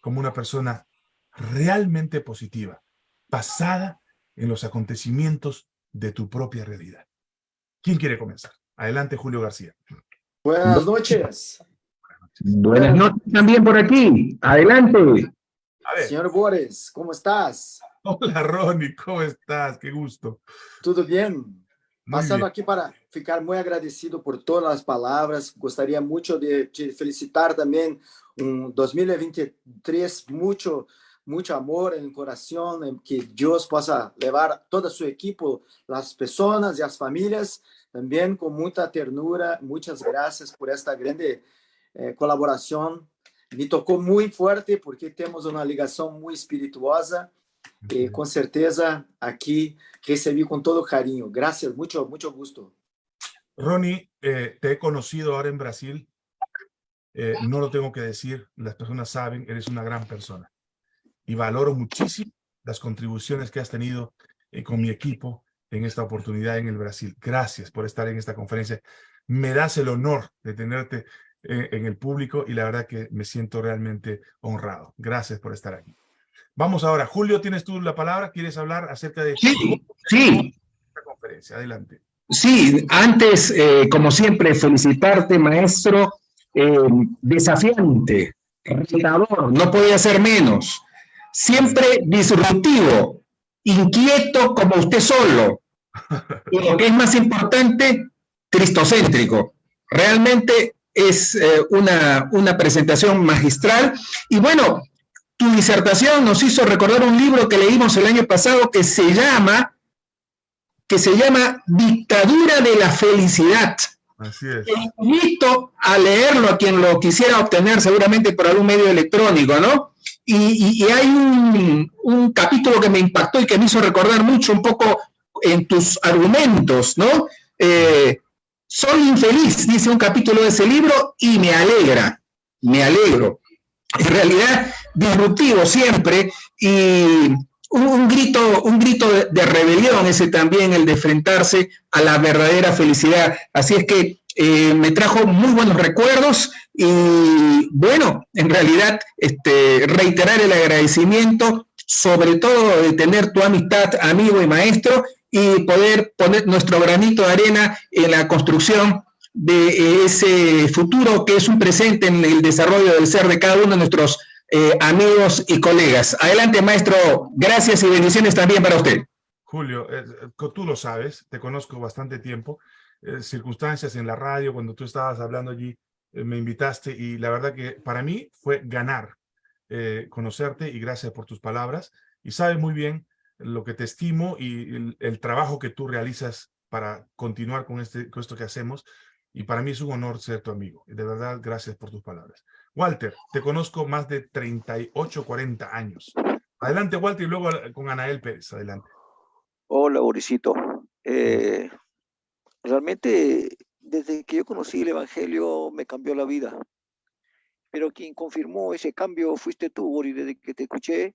como una persona realmente positiva, basada en los acontecimientos de tu propia realidad? ¿Quién quiere comenzar? Adelante, Julio García. Buenas noches. Buenas noches también por aquí. Adelante. Señor Boris, ¿cómo estás? Hola, Ronnie, ¿cómo estás? Qué gusto. Todo bien. Pasando aquí para ficar muy agradecido por todas las palabras. Gostaria mucho de te felicitar también un 2023, mucho, mucho amor en el corazón, en que Dios possa levar todo su equipo, las personas y las familias también con mucha ternura, muchas gracias por esta grande eh, colaboración. Me tocó muy fuerte porque tenemos una ligación muy espirituosa y con certeza aquí recibí con todo cariño. Gracias, mucho, mucho gusto. Ronnie, eh, te he conocido ahora en Brasil. Eh, no lo tengo que decir, las personas saben, eres una gran persona. Y valoro muchísimo las contribuciones que has tenido con mi equipo en esta oportunidad en el Brasil. Gracias por estar en esta conferencia. Me das el honor de tenerte eh, en, el público y la verdad que me siento realmente honrado. Gracias por estar aquí. Vamos ahora. Julio, ¿tienes tú la palabra? ¿Quieres hablar acerca de sí, sí. esta conferencia? Adelante. Sí, antes, eh, como siempre, felicitarte, maestro, eh, desafiante, retador, no podía ser menos, siempre disruptivo, inquieto como usted solo. Y lo que es más importante, cristocéntrico. Realmente es eh, una, una presentación magistral. Y bueno, tu disertación nos hizo recordar un libro que leímos el año pasado que se llama, que se llama Dictadura de la Felicidad. Así es. invito a leerlo a quien lo quisiera obtener seguramente por algún medio electrónico, ¿no? Y, hay un, capítulo que me impactó y que me hizo recordar mucho un poco en tus argumentos, ¿no? Eh, soy infeliz, dice un capítulo de ese libro, y me alegra, me alegro. En realidad, disruptivo siempre, y un, un grito, un grito de, rebelión, ese también, el de enfrentarse a la verdadera felicidad. Así es que eh, me trajo muy buenos recuerdos y bueno, en realidad este, reiterar el agradecimiento, sobre todo de tener tu amistad, amigo y maestro, y poder poner nuestro granito de arena en la construcción de ese futuro que es un presente en el desarrollo del ser de cada uno de nuestros eh, amigos y colegas. Adelante, maestro. Gracias y bendiciones también para usted. Julio, eh, tú lo sabes, te conozco bastante tiempo. Eh, circunstancias en la radio, cuando tú estabas hablando allí, eh, me invitaste y la verdad que para mí fue ganar eh, conocerte y gracias por tus palabras. Y sabes muy bien lo que te estimo y el, el, trabajo que tú realizas para continuar con, este, con esto que hacemos. Y para mí es un honor ser tu amigo. De verdad, gracias por tus palabras. Walter, te conozco más de 38, 40 años. Adelante, Walter, y luego con Anael Pérez. Adelante. Hola, Borisito. Eh, realmente, desde que yo conocí el Evangelio, me cambió la vida. Pero quien confirmó ese cambio fuiste tú, Boris, desde que te escuché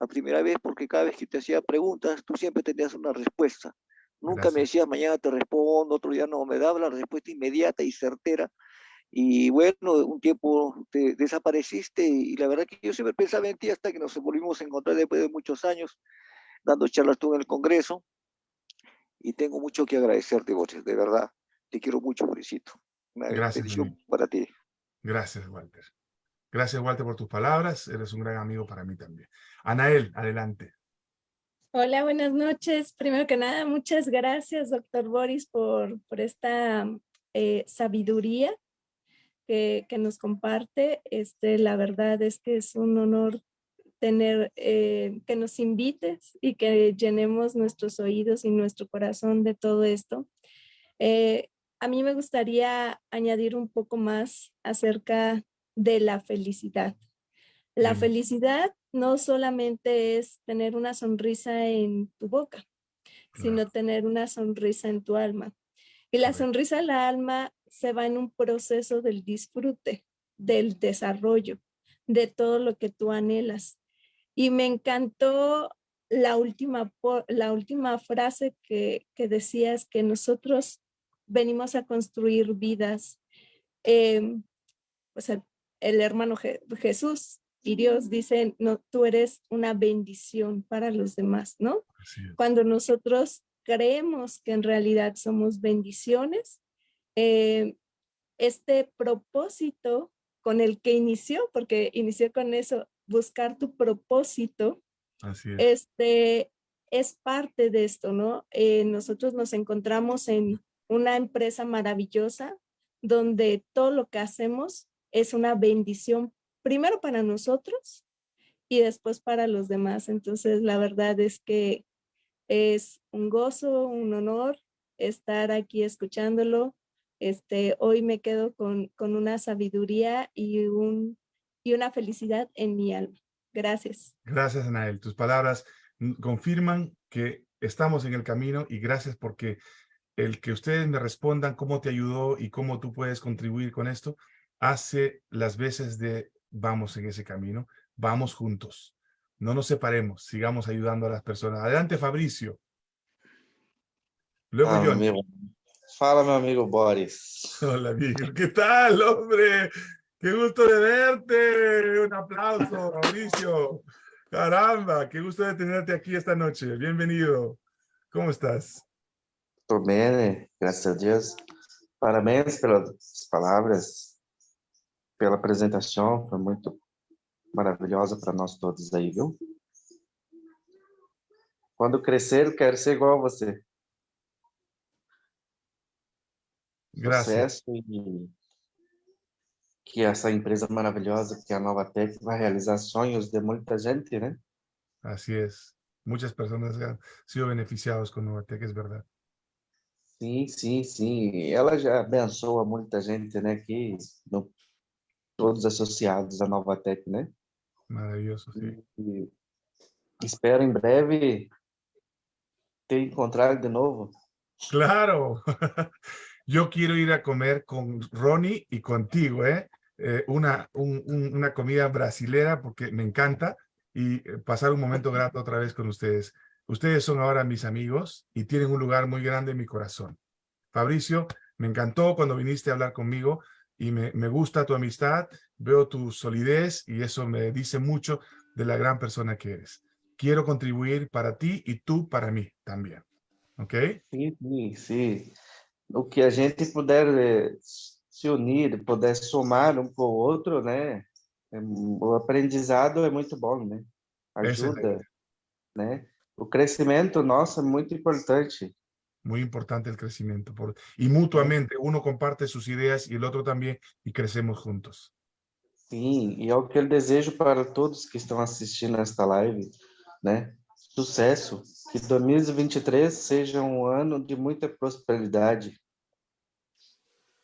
la primera vez, porque cada vez que te hacía preguntas, tú siempre tenías una respuesta. Nunca Gracias. me decías, mañana te respondo, otro día no, me daba la respuesta inmediata y certera. Y bueno, un tiempo te desapareciste y la verdad que yo siempre pensaba en ti hasta que nos volvimos a encontrar después de muchos años, dando charlas tú en el Congreso. Y tengo mucho que agradecerte, Boris, de verdad. Te quiero mucho, Borisito. Una Gracias, bendición para ti. Gracias, Walter. Gracias, Walter, por tus palabras. Eres un gran amigo para mí también. Anael, adelante. Hola, buenas noches. Primero que nada, muchas gracias, doctor Boris, por, por esta eh, sabiduría que, que, nos comparte. Este, la verdad es que es un honor tener, eh, que nos invites y que llenemos nuestros oídos y nuestro corazón de todo esto. Eh, a mí me gustaría añadir un poco más acerca de la felicidad. La mm. felicidad no solamente es tener una sonrisa en tu boca, claro. sino tener una sonrisa en tu alma. Y la sonrisa del alma se va en un proceso del disfrute, del desarrollo, de todo lo que tú anhelas. Y me encantó la última, la última frase que, que decías que nosotros venimos a construir vidas. Eh, pues el, el hermano Je Jesús y Dios dicen, no, tú eres una bendición para los demás, ¿no? Cuando nosotros creemos que en realidad somos bendiciones, eh, este propósito con el que inició, porque inició con eso, buscar tu propósito, Así es. este es parte de esto, ¿no? Eh, nosotros nos encontramos en una empresa maravillosa donde todo lo que hacemos es una bendición, primero para nosotros y después para los demás. Entonces, la verdad es que es un gozo, un honor estar aquí escuchándolo. Este, hoy me quedo con, con una sabiduría y, un, y una felicidad en mi alma. Gracias. Gracias, Anael. Tus palabras confirman que estamos en el camino y gracias porque el que ustedes me respondan cómo te ayudó y cómo tú puedes contribuir con esto, hace las veces de vamos en ese camino, vamos juntos. No nos separemos, sigamos ayudando a las personas. Adelante, Fabricio. Luego yo. Amigo. Fala, mi amigo Boris. Hola, amigo. ¿Qué tal, hombre? Qué gusto de verte. Un aplauso, Fabricio. Caramba, qué gusto de tenerte aquí esta noche. Bienvenido. ¿Cómo estás? Estou bem, né? graças a Deus. Parabéns pelas palavras, pela apresentação, foi muito maravilhosa para nós todos aí, viu? Quando crescer, eu quero ser igual a você. Graças. Sucesso e que essa empresa maravilhosa que é a Nova Tech vai realizar sonhos de muita gente, né? Así es. Muchas personas han sido beneficiados con Novatec, es verdad. Sim, sim, sim. Ela já abençoa muita gente, né? Que no, todos associados à Nova Tech, né? Maravilhoso, sim. E, espero em breve te encontrar de novo. Claro. Yo quiero ir a comer con Ronnie y contigo, ¿eh? eh una, un, un, una comida brasilera porque me encanta y eh, pasar un momento grato otra vez con ustedes. Ustedes son ahora mis amigos y tienen un lugar muy grande en mi corazón. Fabricio, me encantó cuando viniste a hablar conmigo y me, me gusta tu amistad, veo tu solidez y eso me dice mucho de la gran persona que eres. Quiero contribuir para ti y tú para mí también. ¿Ok? Sim, sim, sim. O que a gente puder eh, se unir, puder somar um com o outro, né? É, o aprendizado é muito bom, né? Ajuda, Excelente. né? O crescimento nosso é muito importante. Muy importante el crecimiento. Por, y mutuamente, uno comparte sus ideas y el otro también y crecemos juntos. Sim, e é o que eu desejo para todos que estão assistindo esta live, né? Sucesso, que 2023 seja um ano de muita prosperidade.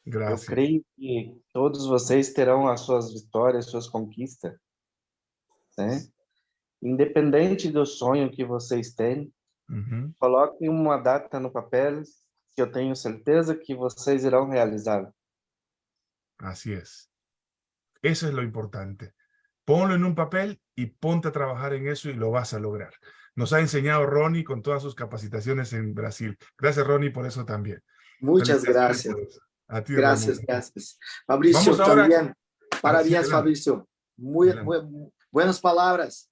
Eu Gracias. creio que todos vocês terão as suas vitórias, suas conquistas, né? Independente do sonho que vocês têm, Ujú. coloquem uma data no papel que eu tenho certeza que vocês irão realizar. Así es. Eso es lo importante. Ponlo en un papel y ponte a trabajar en eso y lo vas a lograr. Nos ha enseñado Ronnie con todas sus capacitaciones en Brasil. Gracias, Ronnie, por eso también. Muchas gracias. eso. A ti, Gracias, Ronnie. gracias. Fabricio, Vamos ahora- también. Parabéns. Fabricio. Muy, muy- buenas palabras.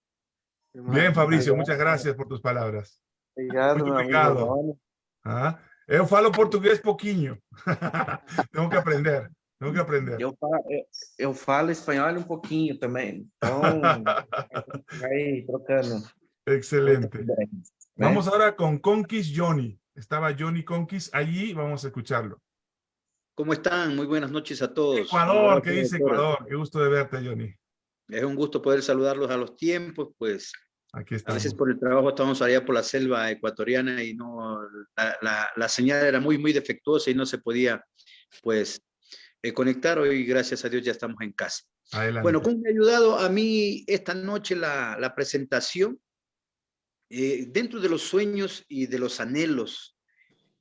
Bien, Fabricio, muchas gracias por tus palabras. Obrigado, Muito obrigado. Ah, eu falo português pouquinho. Tengo que aprender. Tengo que aprender. Eu falo, eu, falo espanhol um pouquinho também, então vai trocando. Excelente. Vamos ahora con Conquist Johnny. Estaba Johnny Conquist allí, vamos a escucharlo. ¿Cómo están? Muy buenas noches a todos. Ecuador, ¿qué dice. Ecuador? Qué gusto de verte, Johnny. Es un gusto poder saludarlos a los tiempos, pues Aquí a veces por el trabajo estamos allá por la selva ecuatoriana y no, la, la- la señal era muy, muy defectuosa y no se podía, pues, eh, conectar. Hoy, gracias a Dios, ya estamos en casa. Adelante. Bueno, ¿cómo me ha ayudado a mí esta noche la, la presentación? Eh, dentro de los sueños y de los anhelos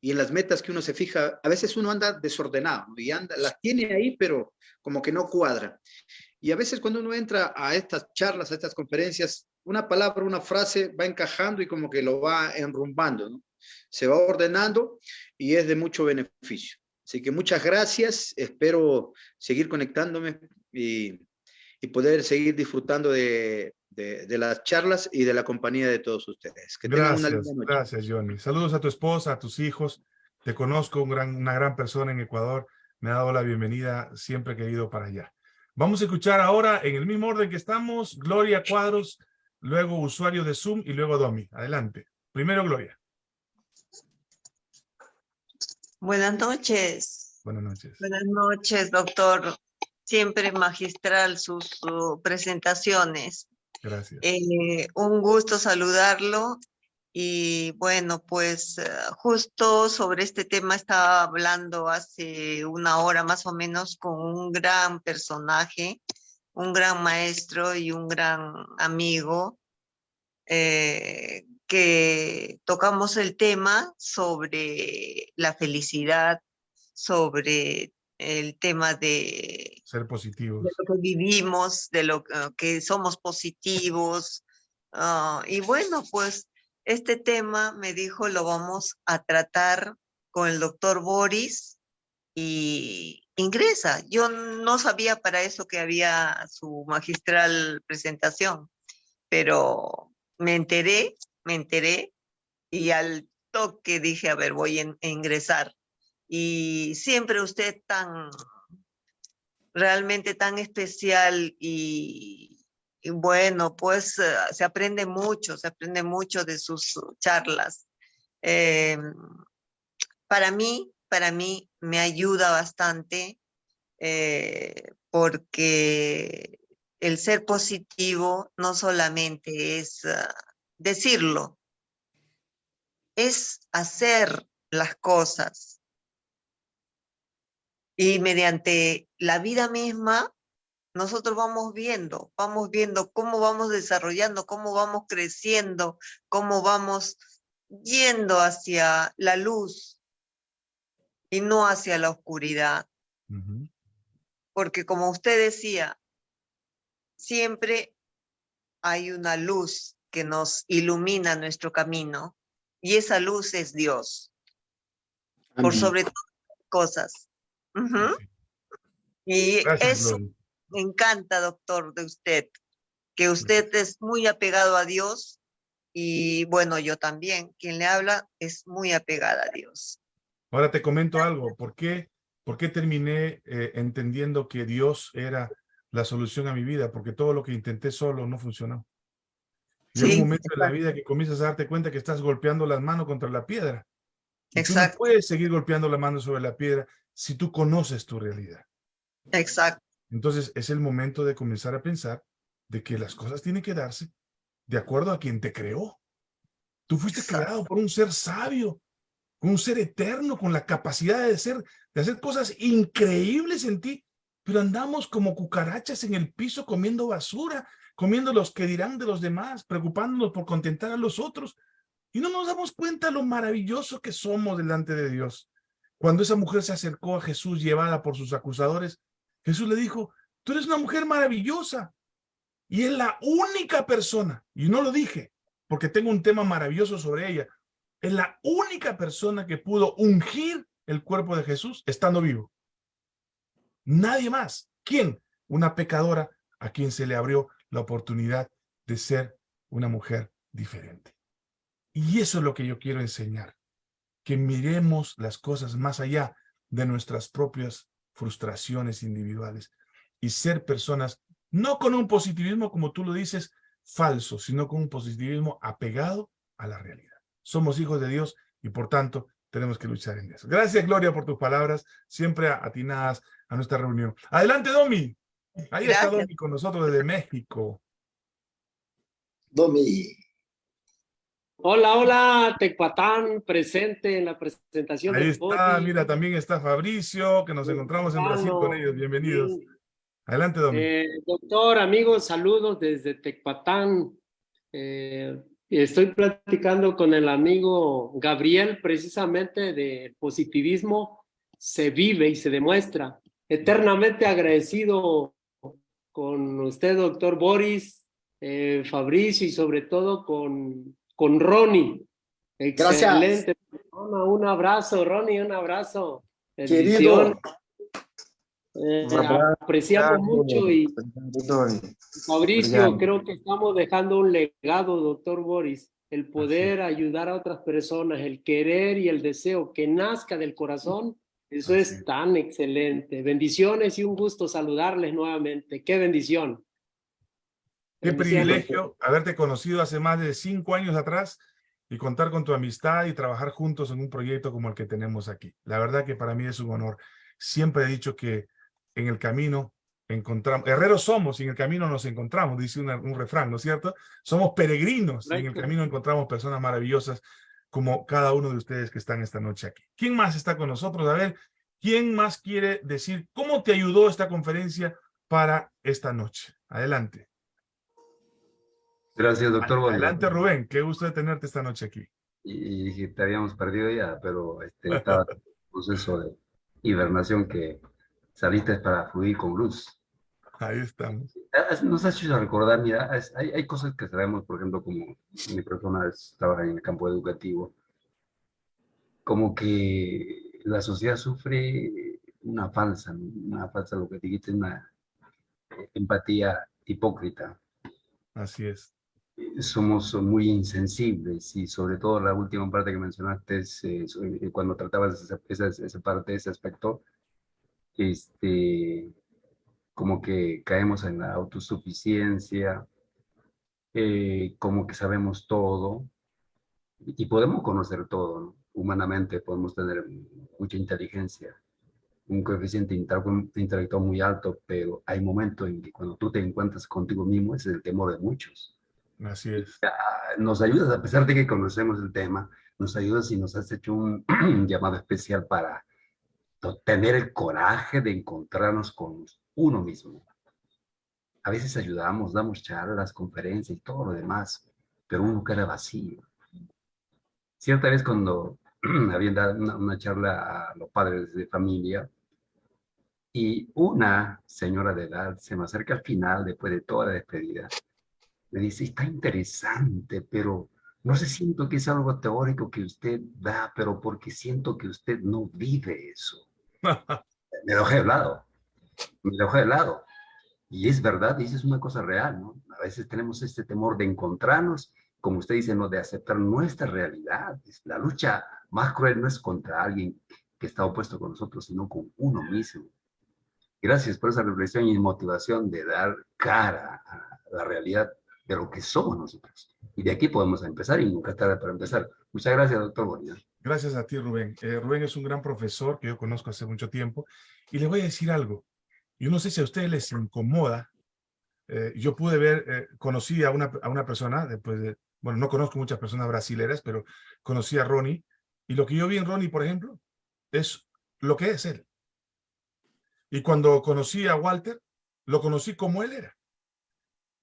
y en las metas que uno se fija, a veces uno anda desordenado y anda, las tiene ahí, pero como que no cuadra. Y a veces cuando uno entra a estas charlas, a estas conferencias, una palabra, una frase va encajando y como que lo va enrumbando, ¿no? Se va ordenando y es de mucho beneficio. Así que muchas gracias, espero seguir conectándome y, y poder seguir disfrutando de, de- de las charlas y de la compañía de todos ustedes. Que tengan una Gracias, linda noche. gracias, Johnny. Saludos a tu esposa, a tus hijos. Te conozco, un gran, una gran persona en Ecuador. Me ha dado la bienvenida, siempre he querido para allá. Vamos a escuchar ahora, en el mismo orden que estamos, Gloria Cuadros, luego usuario de Zoom y luego Domi. Adelante. Primero Gloria. Buenas noches. Buenas noches. Buenas noches, doctor. Siempre magistral sus uh, presentaciones. Gracias. Eh, un gusto saludarlo. Y bueno, pues eh, justo sobre este tema estaba hablando hace una hora más o menos con un gran personaje, un gran maestro y un gran amigo, eh, que tocamos el tema sobre la felicidad, sobre el tema de Ser positivos. de lo que vivimos, de lo que- que somos positivos. ah, y bueno, pues este tema me dijo lo vamos a tratar con el doctor Boris y ingresa. Yo no sabía para eso que había su magistral presentación, pero me enteré, me enteré y al toque dije, a ver, voy a ingresar. Y siempre usted tan realmente tan especial y, y bueno, pues eh, se aprende mucho, se aprende mucho de sus charlas. Eh, para mí, para mí me ayuda bastante eh, porque el ser positivo no solamente es ah, decirlo, es hacer las cosas y mediante la vida misma, nosotros vamos viendo, vamos viendo cómo vamos desarrollando, cómo vamos creciendo, cómo vamos yendo hacia la luz y no hacia la oscuridad. Porque como usted decía, siempre hay una luz que nos ilumina nuestro camino y esa luz es Dios, por Amén. sobre todas las cosas. Y Gracias, eso. Me encanta, doctor, de usted, que usted es muy apegado a Dios y bueno, yo también, quien le habla es muy apegada a Dios. Ahora te comento algo. ¿Por qué, por qué terminé eh, entendiendo que Dios era la solución a mi vida? Porque todo lo que intenté solo no funcionó. Llega Sí, un momento en la exacto. vida que comienzas a darte cuenta que estás golpeando las manos contra la piedra. Y tú no Exacto. puedes seguir golpeando la mano sobre la piedra si tú conoces tu realidad. Exacto, Entonces es el momento de comenzar a pensar de que las cosas tienen que darse de acuerdo a quien te creó. Tú fuiste Exacto. creado por un ser sabio, un ser eterno, con la capacidad de hacer, de hacer cosas increíbles en ti, pero andamos como cucarachas en el piso comiendo basura, comiendo los que dirán de los demás, preocupándonos por contentar a los otros. Y no nos damos cuenta lo maravilloso que somos delante de Dios. Cuando esa mujer se acercó a Jesús llevada por sus acusadores, Jesús le dijo, tú eres una mujer maravillosa. Y es la única persona, y no lo dije, porque tengo un tema maravilloso sobre ella, es la única persona que pudo ungir el cuerpo de Jesús estando vivo. Nadie más. ¿Quién? Una pecadora a quien se le abrió la oportunidad de ser una mujer diferente. Y eso es lo que yo quiero enseñar, que miremos las cosas más allá de nuestras propias frustraciones individuales y ser personas no con un positivismo, como tú lo dices, falso, sino con un positivismo apegado a la realidad. Somos hijos de Dios y por tanto tenemos que luchar en eso. Gracias, Gloria, por tus palabras, siempre atinadas a nuestra reunión. Adelante, Domi. Ahí está. Domi con nosotros desde México. Domi. Hola, hola, Tecpatán, presente en la presentación Ahí del está, Body. mira, también está Fabricio, que nos encontramos en Brasil con ellos. Bienvenidos. Adelante, Domi. Eh, doctor, amigos, saludos desde Tecpatán. Eh, estoy platicando con el amigo Gabriel precisamente de positivismo se vive y se demuestra. Eternamente agradecido con usted, doctor Boris, eh, Fabricio y sobre todo con, con Ronnie. Gracias. Excelente persona. Un abrazo, Ronnie, un abrazo. Querido. Bendición. Eh, Un abrazo, apreciamos mucho y. Fabricio, creo que estamos dejando un legado, doctor Boris, el poder ayudar a otras personas, el querer y el deseo que nazca del corazón, eso Así es. tan excelente. Bendiciones y un gusto saludarles nuevamente. Qué bendición. Qué privilegio haberte conocido hace más de cinco años atrás y contar con tu amistad y trabajar juntos en un proyecto como el que tenemos aquí. La verdad que para mí es un honor. Siempre he dicho que en el camino encontramos, herreros somos y en el camino nos encontramos, dice una- un refrán, ¿no es cierto? Somos peregrinos y en el camino encontramos personas maravillosas como cada uno de ustedes que están esta noche aquí. ¿Quién más está con nosotros? A ver, ¿quién más quiere decir cómo te ayudó esta conferencia para esta noche? Adelante. Gracias, doctor. Bolívar. Adelante, Rubén. Qué gusto de tenerte esta noche aquí. Y, y te habíamos perdido ya, pero este, estaba en un proceso de hibernación que saliste para fluir con luz. Ahí estamos. Nos has hecho recordar, mira, hay, hay cosas que sabemos, por ejemplo, como mi persona es- trabaja en el campo educativo, como que la sociedad sufre una falsa, una falsa, lo que dijiste, una empatía hipócrita. Así es. Somos muy insensibles y sobre todo la última parte que mencionaste es eh, eh, cuando tratabas esa, esa, esa parte, ese aspecto, este, como que caemos en la autosuficiencia, eh, como que sabemos todo y podemos conocer todo, ¿no? Humanamente podemos tener mucha inteligencia, un coeficiente intel- intelectual muy alto, pero hay momentos en que cuando tú te encuentras contigo mismo, ese es el temor de muchos Así es. nos ayudas, a pesar de que conocemos el tema, nos ayudas y nos has hecho un llamado especial para tener el coraje de encontrarnos con uno mismo. A veces ayudamos, damos charlas, conferencias y todo lo demás, pero uno queda vacío. Cierta vez cuando habían dado una, una charla a los padres de familia y una señora de edad se me acerca al final, después de toda la despedida, me dice, está interesante, pero no sé, siento que es algo teórico que usted da, pero porque siento que usted no vive eso. me dejé de lado, me dejé de lado. Y es verdad, y eso es una cosa real, ¿no? A veces tenemos este temor de encontrarnos, como usted dice, ¿no? De aceptar nuestra realidad. La lucha más cruel no es contra alguien que está opuesto con nosotros, sino con uno mismo. Gracias por esa reflexión y motivación de dar cara a la realidad de lo que somos nosotros. Y de aquí podemos empezar y nunca tarde para empezar. Muchas gracias, doctor Bonilla. Gracias a ti, Rubén. Eh, Rubén es un gran profesor que yo conozco hace mucho tiempo. Y le voy a decir algo. Yo no sé si a ustedes les incomoda. Eh, yo pude ver, eh, conocí a una, a una persona, después de, bueno, no conozco muchas personas brasileras, pero conocí a Ronnie. Y lo que yo vi en Ronnie, por ejemplo, es lo que es él. Y cuando conocí a Walter, lo conocí como él era.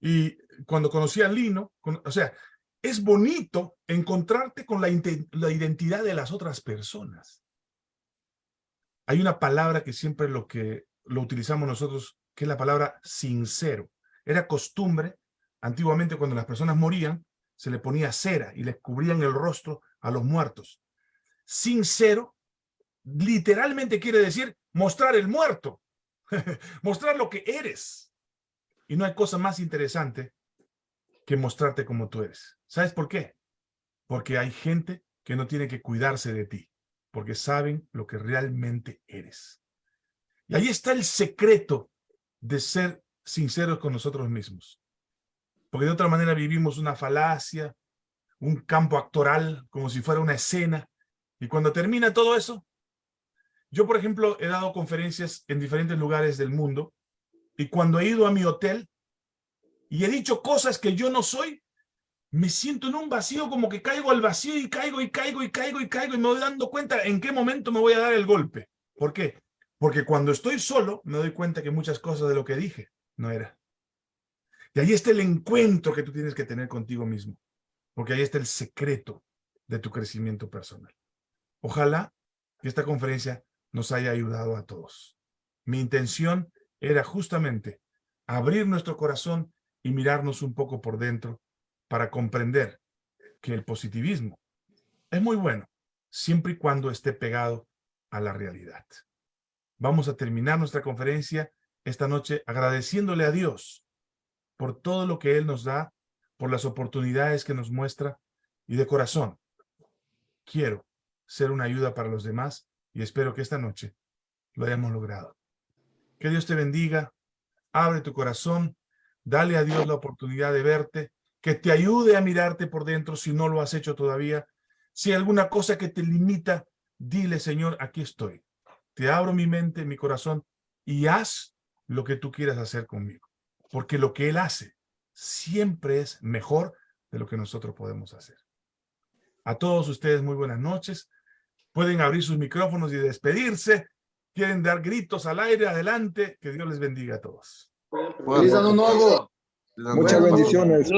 Y cuando conocí a Lino, o sea, es bonito encontrarte con la, identidad de las otras personas. Hay una palabra que siempre lo que lo utilizamos nosotros, que es la palabra sincero. Era costumbre, antiguamente cuando las personas morían, se le ponía cera y les cubrían el rostro a los muertos. Sincero, literalmente quiere decir mostrar el muerto, mostrar lo que eres. Y no hay cosa más interesante que mostrarte como tú eres. ¿Sabes por qué? Porque hay gente que no tiene que cuidarse de ti, porque saben lo que realmente eres. Y ahí está el secreto de ser sinceros con nosotros mismos. Porque de otra manera vivimos una falacia, un campo actoral, como si fuera una escena. Y cuando termina todo eso, yo, por ejemplo, he dado conferencias en diferentes lugares del mundo y cuando he ido a mi hotel y he dicho cosas que yo no soy, me siento en un vacío como que caigo al vacío y caigo y caigo y caigo y caigo y me voy dando cuenta en qué momento me voy a dar el golpe. ¿Por qué? Porque cuando estoy solo me doy cuenta que muchas cosas de lo que dije no era. Y ahí está el encuentro que tú tienes que tener contigo mismo. Porque ahí está el secreto de tu crecimiento personal. Ojalá que esta conferencia nos haya ayudado a todos. Mi intención era justamente abrir nuestro corazón y mirarnos un poco por dentro para comprender que el positivismo es muy bueno, siempre y cuando esté pegado a la realidad. Vamos a terminar nuestra conferencia esta noche agradeciéndole a Dios por todo lo que Él nos da, por las oportunidades que nos muestra y de corazón. Quiero ser una ayuda para los demás y espero que esta noche lo hayamos logrado. Que Dios te bendiga, abre tu corazón, dale a Dios la oportunidad de verte, que te ayude a mirarte por dentro si no lo has hecho todavía. Si hay alguna cosa que te limita, dile, Señor, aquí estoy. Te abro mi mente, mi corazón y haz lo que tú quieras hacer conmigo. Porque lo que Él hace siempre es mejor de lo que nosotros podemos hacer. A todos ustedes, muy buenas noches. Pueden abrir sus micrófonos y despedirse. Quieren dar gritos al aire, adelante. Que Dios les bendiga a todos. Feliz año nuevo. Muchas bendiciones.